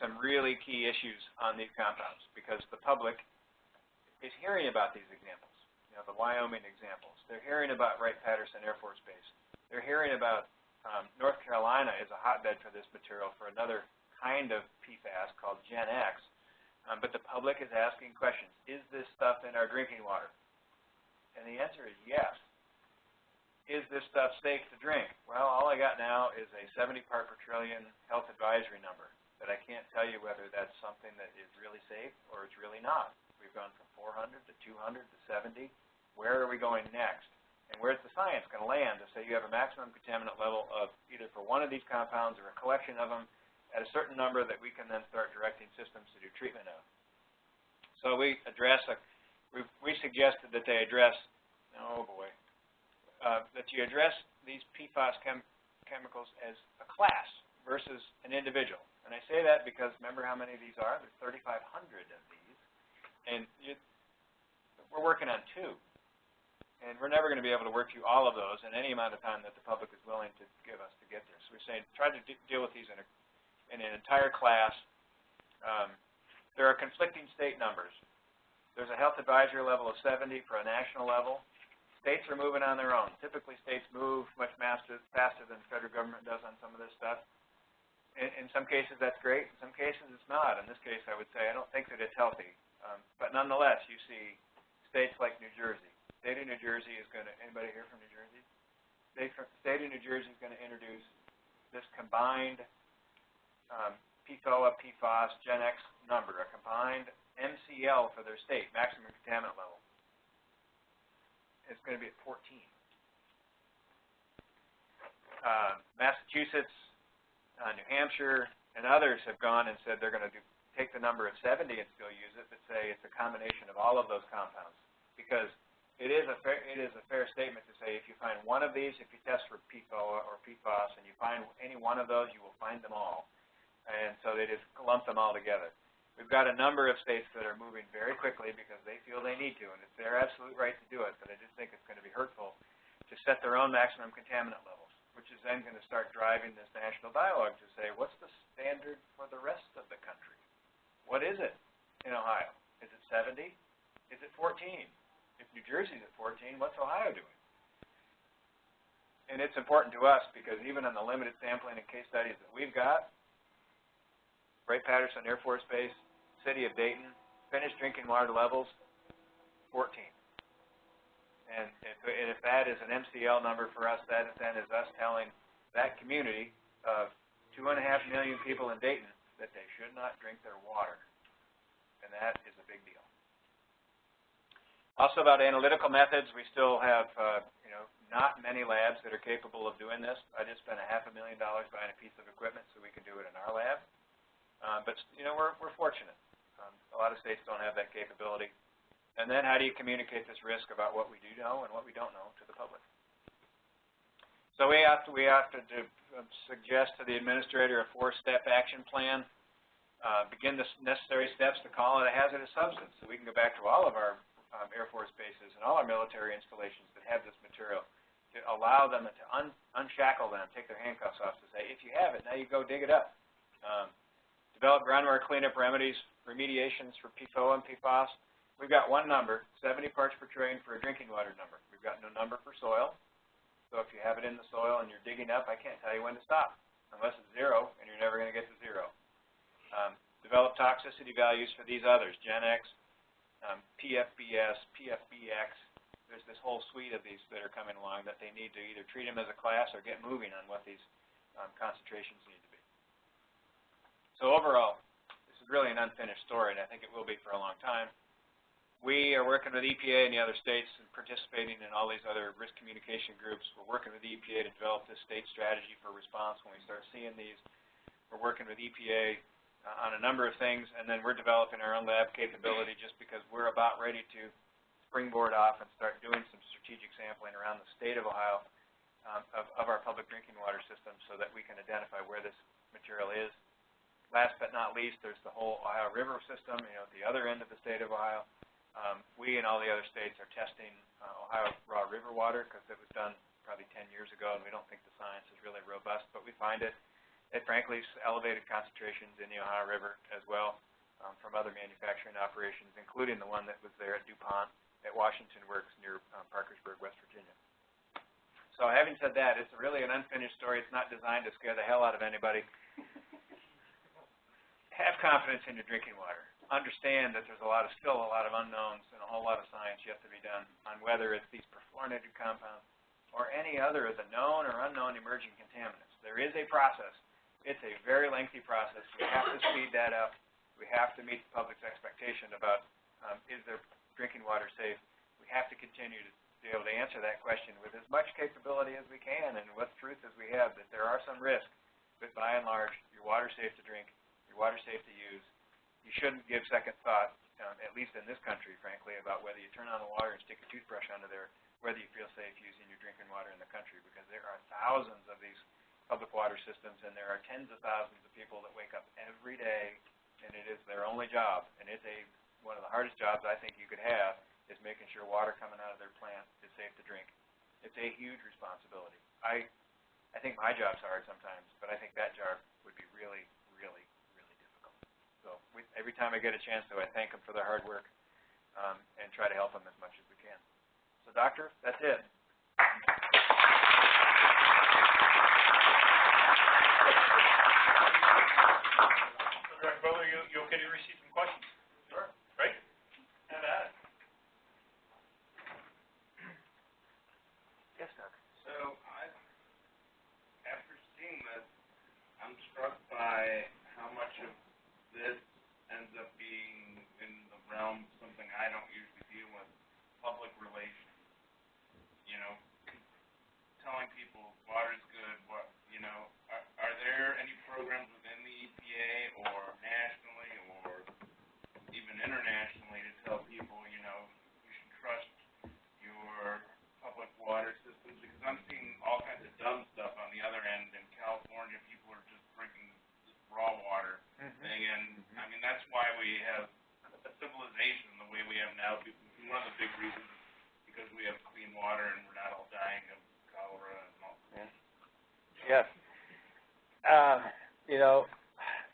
some really key issues on these compounds because the public is hearing about these examples, you know, the Wyoming examples. They're hearing about Wright-Patterson Air Force Base. They're hearing about um, North Carolina is a hotbed for this material for another kind of PFAS called Gen X, um, but the public is asking questions. Is this stuff in our drinking water? And the answer is yes. Is this stuff safe to drink? Well, all I got now is a 70 part per trillion health advisory number, but I can't tell you whether that's something that is really safe or it's really not. We've gone from 400 to 200 to 70. Where are we going next? And where's the science going to land to say you have a maximum contaminant level of either for one of these compounds or a collection of them at a certain number that we can then start directing systems to do treatment of. So we address, a, we, we suggested that they address, oh boy, uh, that you address these PFAS chem chemicals as a class versus an individual. And I say that because remember how many of these are? There's 3,500 of these. And you, we're working on two. And we're never going to be able to work through all of those in any amount of time that the public is willing to give us to get there. So we're saying try to deal with these in a in an entire class. Um, there are conflicting state numbers. There's a health advisory level of 70 for a national level. States are moving on their own. Typically, states move much faster, faster than the federal government does on some of this stuff. In, in some cases, that's great. In some cases, it's not. In this case, I would say I don't think that it's healthy. Um, but nonetheless, you see states like New Jersey. State of New Jersey is going to, anybody here from New Jersey? State, of New Jersey is going to introduce this combined um, PFOA, PFOS, Gen X number, a combined MCL for their state, maximum contaminant level. It's going to be at 14. Uh, Massachusetts, uh, New Hampshire, and others have gone and said they're going to do, take the number of 70 and still use it, but say it's a combination of all of those compounds. Because it is a fair, it is a fair statement to say if you find one of these, if you test for PFOA or PFOS, and you find any one of those, you will find them all and so they just lump them all together. We've got a number of states that are moving very quickly because they feel they need to, and it's their absolute right to do it, but I just think it's going to be hurtful to set their own maximum contaminant levels, which is then going to start driving this national dialogue to say, what's the standard for the rest of the country? What is it in Ohio? Is it 70? Is it 14? If New Jersey's at 14, what's Ohio doing? and it's important to us because even in the limited sampling and case studies that we've got, Wright-Patterson Air Force Base, City of Dayton, finished drinking water levels, 14. And if, and if that is an MCL number for us, that then is us telling that community of two and a half million people in Dayton that they should not drink their water. And that is a big deal. Also about analytical methods, we still have, uh, you know, not many labs that are capable of doing this. I just spent a half a million dollars buying a piece of equipment so we can do it in our lab. Uh, but, you know, we're, we're fortunate. Um, a lot of states don't have that capability. And then how do you communicate this risk about what we do know and what we don't know to the public? So we have to, we have to uh, suggest to the administrator a four-step action plan. Uh, begin the necessary steps to call it a hazardous substance so we can go back to all of our um, Air Force bases and all our military installations that have this material to allow them to un unshackle them, take their handcuffs off to say, if you have it, now you go dig it up. Um, develop groundwater cleanup remedies, remediations for PFOA and PFOS. We've got one number, 70 parts per trillion for a drinking water number. We've got no number for soil. So if you have it in the soil and you're digging up, I can't tell you when to stop, unless it's zero, and you're never going to get to zero. Um, develop toxicity values for these others, Gen X, um, PFBS, PFBX. There's this whole suite of these that are coming along that they need to either treat them as a class or get moving on what these um, concentrations need to be. So overall, this is really an unfinished story, and I think it will be for a long time. We are working with EPA and the other states and participating in all these other risk communication groups. We're working with EPA to develop this state strategy for response when we start seeing these. We're working with EPA uh, on a number of things, and then we're developing our own lab capability just because we're about ready to springboard off and start doing some strategic sampling around the state of Ohio um, of, of our public drinking water system so that we can identify where this material is. Last but not least, there's the whole Ohio River system, you know, at the other end of the state of Ohio. Um, we and all the other states are testing uh, Ohio raw river water because it was done probably 10 years ago, and we don't think the science is really robust, but we find it at frankly elevated concentrations in the Ohio River as well um, from other manufacturing operations, including the one that was there at DuPont at Washington Works near um, Parkersburg, West Virginia. So having said that, it's really an unfinished story. It's not designed to scare the hell out of anybody. [laughs] Have confidence in your drinking water. Understand that there's a lot of still a lot of unknowns and a whole lot of science yet to be done on whether it's these perfluorinated compounds or any other of the known or unknown emerging contaminants. There is a process it's a very lengthy process. We have to speed that up. We have to meet the public's expectation about um, is their drinking water safe. We have to continue to be able to answer that question with as much capability as we can and what truth as we have that there are some risks, but by and large, your water's safe to drink, your water's safe to use. You shouldn't give second thought, um, at least in this country, frankly, about whether you turn on the water and stick a toothbrush under there, whether you feel safe using your drinking water in the country, because there are thousands of these public water systems, and there are tens of thousands of people that wake up every day, and it is their only job, and it's a one of the hardest jobs I think you could have is making sure water coming out of their plant is safe to drink. It's a huge responsibility. I I think my job's hard sometimes, but I think that job would be really, really, really difficult. So we, every time I get a chance to, I thank them for their hard work um, and try to help them as much as we can. So, doctor, that's it. Director Butler, you, you okay to receive some questions? Sure. Right? Have at it. Yes, Doc. So I, after seeing this, I'm struck by how much of this ends up being in the realm of something I don't usually deal with, public relations. You know, telling people water's good, what, you know, are, are there any programs within the EPA or nationally or even internationally to tell people, you know, you should trust your public water systems? Because I'm seeing all kinds of dumb stuff on the other end. In California, people are just drinking this raw water thing, and I mean that's why we have a civilization the way we have now. Be- One of the big reasons is because we have clean water and we're not all dying of cholera and all. Yes. Uh, you know,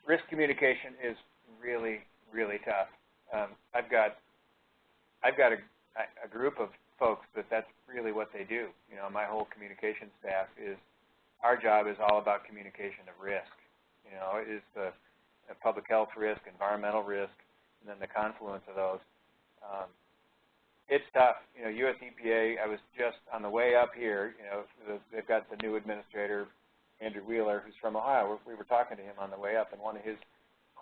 risk communication is really, really tough. Um, I've got, I've got a, a group of folks that that's really what they do. You know, my whole communication staff is, our job is all about communication of risk. You know, is the, the public health risk, environmental risk, and then the confluence of those. Um, it's tough. You know, US EPA, I was just on the way up here, you know, they've got the new administrator, Andrew Wheeler, who's from Ohio. We were talking to him on the way up, and one of his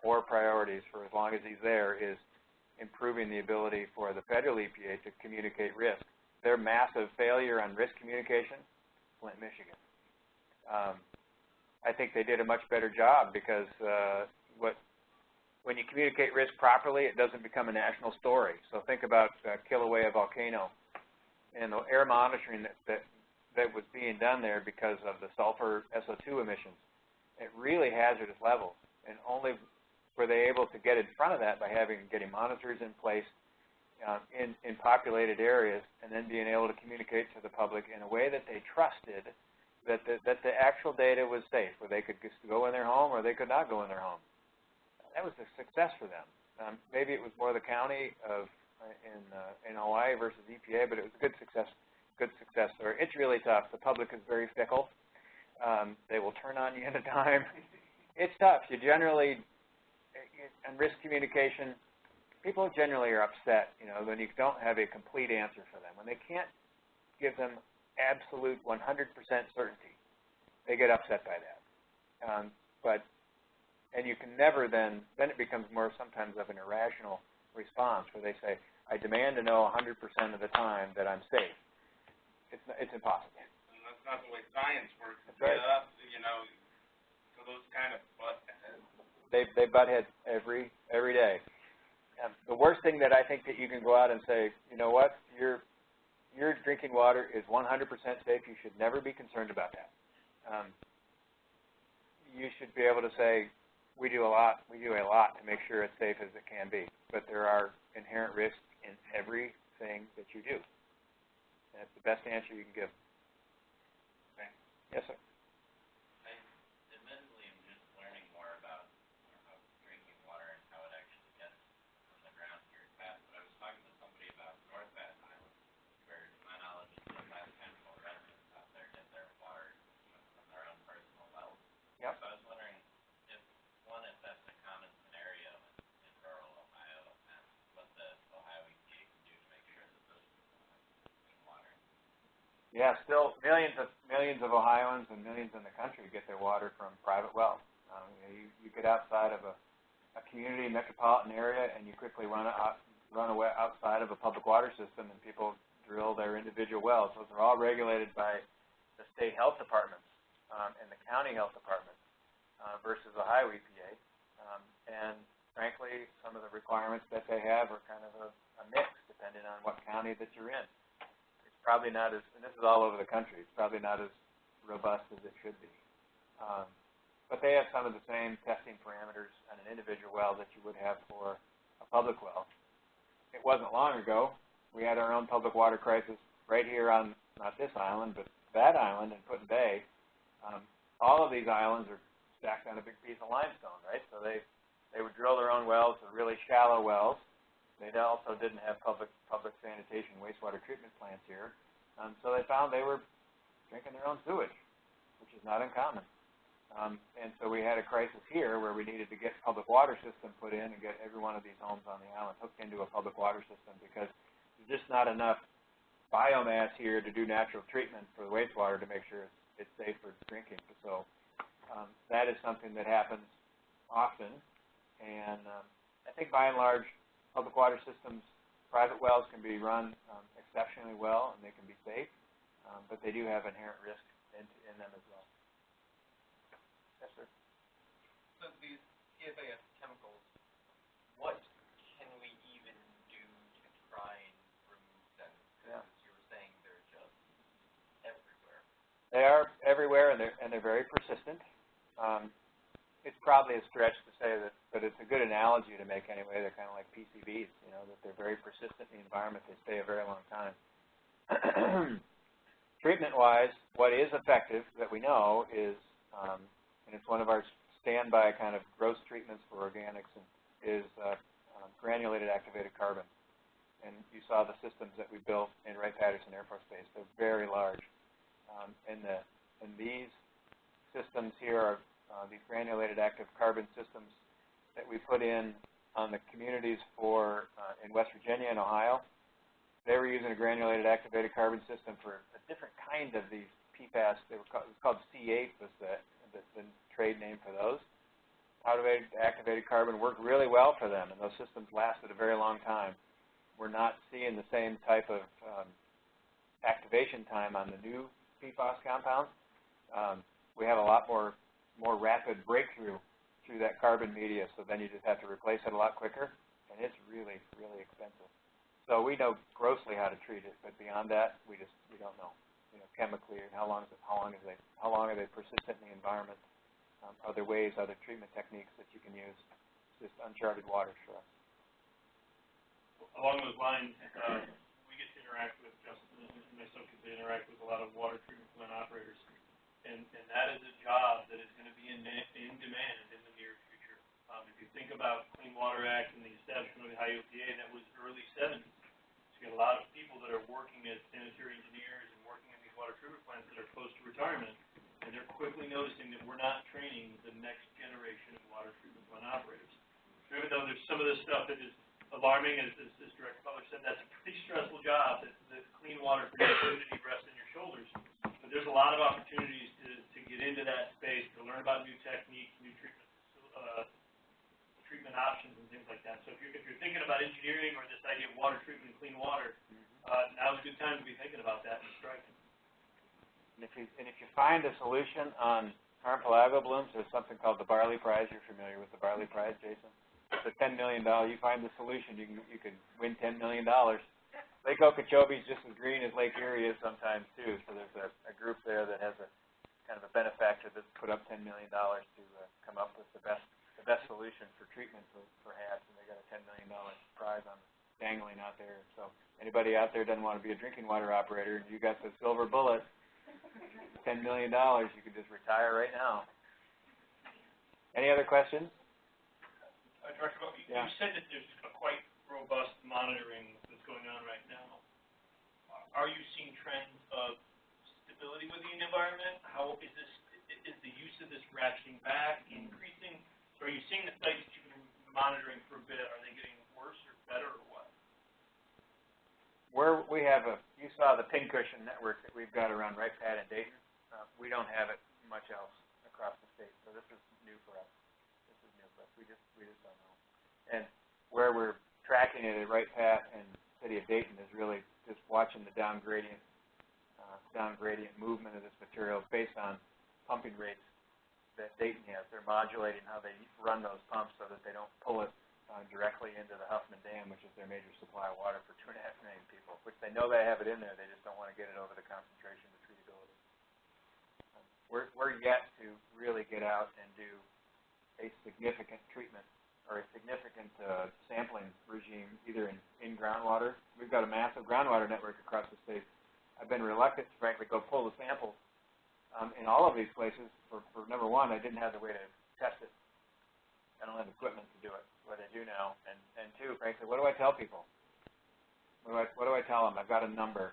core priorities for as long as he's there is improving the ability for the federal EPA to communicate risk. Their massive failure on risk communication, Flint, Michigan. Um, I think they did a much better job because uh, what when you communicate risk properly, it doesn't become a national story. So think about uh, Kilauea volcano and the air monitoring that, that that was being done there because of the sulfur SO2 emissions at really hazardous levels, and only were they able to get in front of that by having getting monitors in place uh, in in populated areas, and then being able to communicate to the public in a way that they trusted that the, that the actual data was safe, where they could just go in their home or they could not go in their home. That was a success for them. Um, maybe it was more the county of uh, in uh, in Hawaii versus EPA, but it was a good success good success story. It's really tough. The public is very fickle. Um, they will turn on you at a dime. [laughs] It's tough. You generally, and risk communication, people generally are upset, you know, when you don't have a complete answer for them. When they can't give them absolute 100% certainty, they get upset by that. Um, but, and you can never then, then it becomes more sometimes of an irrational response where they say, I demand to know 100% of the time that I'm safe. It's, it's impossible. And that's not the way science works. That's right. Up, you know, to those kind of. They, they butt heads every, every day. Um, the worst thing that I think that you can go out and say, you know what, your, your drinking water is 100% safe. You should never be concerned about that. Um, you should be able to say, we do a lot, we do a lot to make sure it's safe as it can be. But there are inherent risks in everything that you do. That's the best answer you can give. Okay. Yes, sir. admittedly am just learning more about, about drinking water and how it actually gets from the ground here at Bass. But I was talking to somebody about North Bass Island, where to my knowledge, the Bass Central residents out there get their water you know, from their own personal wells. Yep. So I was wondering if, one, if that's a common scenario in, in rural Ohio, and what the Ohio EPA can do to make sure that those people have clean water. Yeah, still millions of millions of Ohioans and millions in the country get their water from private wells. Um, you, know, you, you get outside of a, a community metropolitan area, and you quickly run out, run away outside of a public water system, and people drill their individual wells. Those are all regulated by the state health departments um, and the county health departments uh, versus Ohio EPA. Um, and frankly, some of the requirements that they have are kind of a, a mix, depending on what county that you're in probably not as, and this is all over the country, it's probably not as robust as it should be. Um, but they have some of the same testing parameters on an individual well that you would have for a public well. It wasn't long ago, we had our own public water crisis right here on, not this island, but that island in Put Bay. Um, all of these islands are stacked on a big piece of limestone, right? So they, they would drill their own wells, the really shallow wells, they also didn't have public public sanitation wastewater treatment plants here, um, so they found they were drinking their own sewage, which is not uncommon. Um, and so we had a crisis here where we needed to get public water system put in and get every one of these homes on the island hooked into a public water system because there's just not enough biomass here to do natural treatment for the wastewater to make sure it's, it's safe for drinking. So um, that is something that happens often, and um, I think by and large public water systems, private wells can be run um, exceptionally well and they can be safe, um, but they do have inherent risk in, in them as well. Yes, sir. So these PFAS chemicals, what can we even do to try and remove them? Yeah. Because you were saying they're just everywhere. They are everywhere and they're, and they're very persistent. Um, it's probably a stretch to say that, but it's a good analogy to make anyway. They're kind of like PCBs, you know, that they're very persistent in the environment. They stay a very long time. [clears throat] Treatment-wise, what is effective that we know is, um, and it's one of our standby kind of gross treatments for organics, and, is uh, um, granulated activated carbon. and you saw the systems that we built in Wright-Patterson Air Force Base. They're very large. Um, and the, and these systems here are, uh, these granulated active carbon systems that we put in on the communities for, uh, in West Virginia and Ohio. They were using a granulated activated carbon system for a different kind of these PFAS. They were called, it was called C8 was the, the, the trade name for those. Activated, activated carbon worked really well for them, and those systems lasted a very long time. We're not seeing the same type of um, activation time on the new PFAS compounds. Um, we have a lot more more rapid breakthrough through that carbon media, so then you just have to replace it a lot quicker, and it's really, really expensive. So we know grossly how to treat it, but beyond that, we just we don't know. You know, chemically, and how long is it, how long is they how long are they persistent in the environment? Um, other ways, other treatment techniques that you can use. It's just uncharted waters for us. Along those lines, uh, we get to interact with, Justin and myself get to interact with a lot of water treatment plant operators. And, and that is a job that is gonna be in, in demand in the near future. Um, if you think about Clean Water Act and the establishment of the EPA, that was early seventies. So you got a lot of people that are working as sanitary engineers and working in these water treatment plants that are close to retirement. And they're quickly noticing that we're not training the next generation of water treatment plant operators. So even though there's some of this stuff that is alarming, as, as, as Director Butler said, that's a pretty stressful job, that, the clean water for the community rests on your shoulders. There's a lot of opportunities to, to get into that space, to learn about new techniques, new treatment, uh, treatment options and things like that. So if you're, if you're thinking about engineering or this idea of water treatment and clean water, uh, now's a good time to be thinking about that and striking. And if you and if you find a solution on harmful algal blooms, there's something called the Barley Prize. You're familiar with the Barley Prize, Jason? It's a ten million dollar. You find the solution, you can you can win ten million dollars. Lake Okeechobee is just as green as Lake Erie is sometimes too. So there's a, a group there that has a kind of a benefactor that's put up ten million dollars to uh, come up with the best the best solution for treatment for, for HABs, and they got a ten million dollar prize on dangling out there. So anybody out there doesn't want to be a drinking water operator, you got the silver bullet ten million dollars, you could just retire right now. Any other questions? Uh, Director you, Yeah. you said that there's a quite robust monitoring going on right now. Are you seeing trends of stability within the environment? How is this, is the use of this ratcheting back, increasing? Are you seeing the sites that you've been monitoring for a bit, are they getting worse or better or what? Where we have a, you saw the pincushion network that we've got around Wright Pat and Dayton. Uh, we don't have it much else across the state, so this is new for us. This is new for us. We just we just don't know. And where we're tracking it at Wright Pat and City of Dayton is really just watching the down gradient, uh, down gradient movement of this material based on pumping rates that Dayton has. They're modulating how they run those pumps so that they don't pull it uh, directly into the Huffman Dam, which is their major supply of water for two and a half million people, which they know they have it in there, they just don't want to get it over the concentration to treatability. Um, We're, we're yet to really get out and do a significant treatment or a significant uh, sampling regime either in, in groundwater. We've got a massive groundwater network across the state. I've been reluctant to frankly go pull the samples um, in all of these places for, for number one, I didn't have the way to test it. I don't have equipment to do it, what I do now. And, and two, frankly, what do I tell people? What do I, what do I tell them? I've got a number.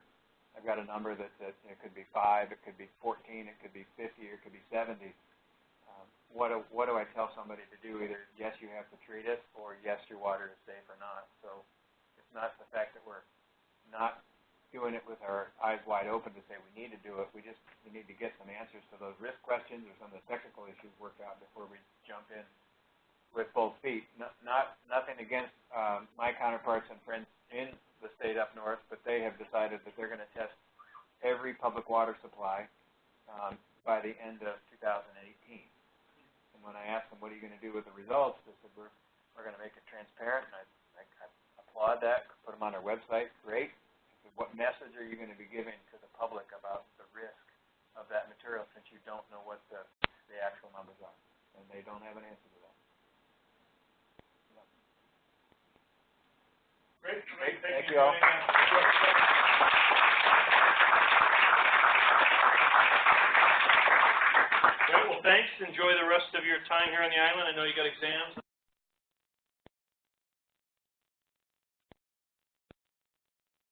I've got a number that, that it could be five, it could be 14, it could be 50, or it could be 70. What, do, what do I tell somebody to do? Either yes, you have to treat it, or yes, your water is safe or not. So it's not the fact that we're not doing it with our eyes wide open to say we need to do it. We just we need to get some answers to those risk questions or some of the technical issues worked out before we jump in with both feet. Not, not nothing against um, my counterparts and friends in the state up north, but they have decided that they're going to test every public water supply um, by the end of 2018. And when I asked them, what are you going to do with the results, they said, we're, we're going to make it transparent, and I, I, I applaud that, put them on our website, great. I said, what message are you going to be giving to the public about the risk of that material since you don't know what the, the actual numbers are? And they don't have an answer to that. Great, Great, thank you you all. Thanks. Enjoy the rest of your time here on the island. I know you got exams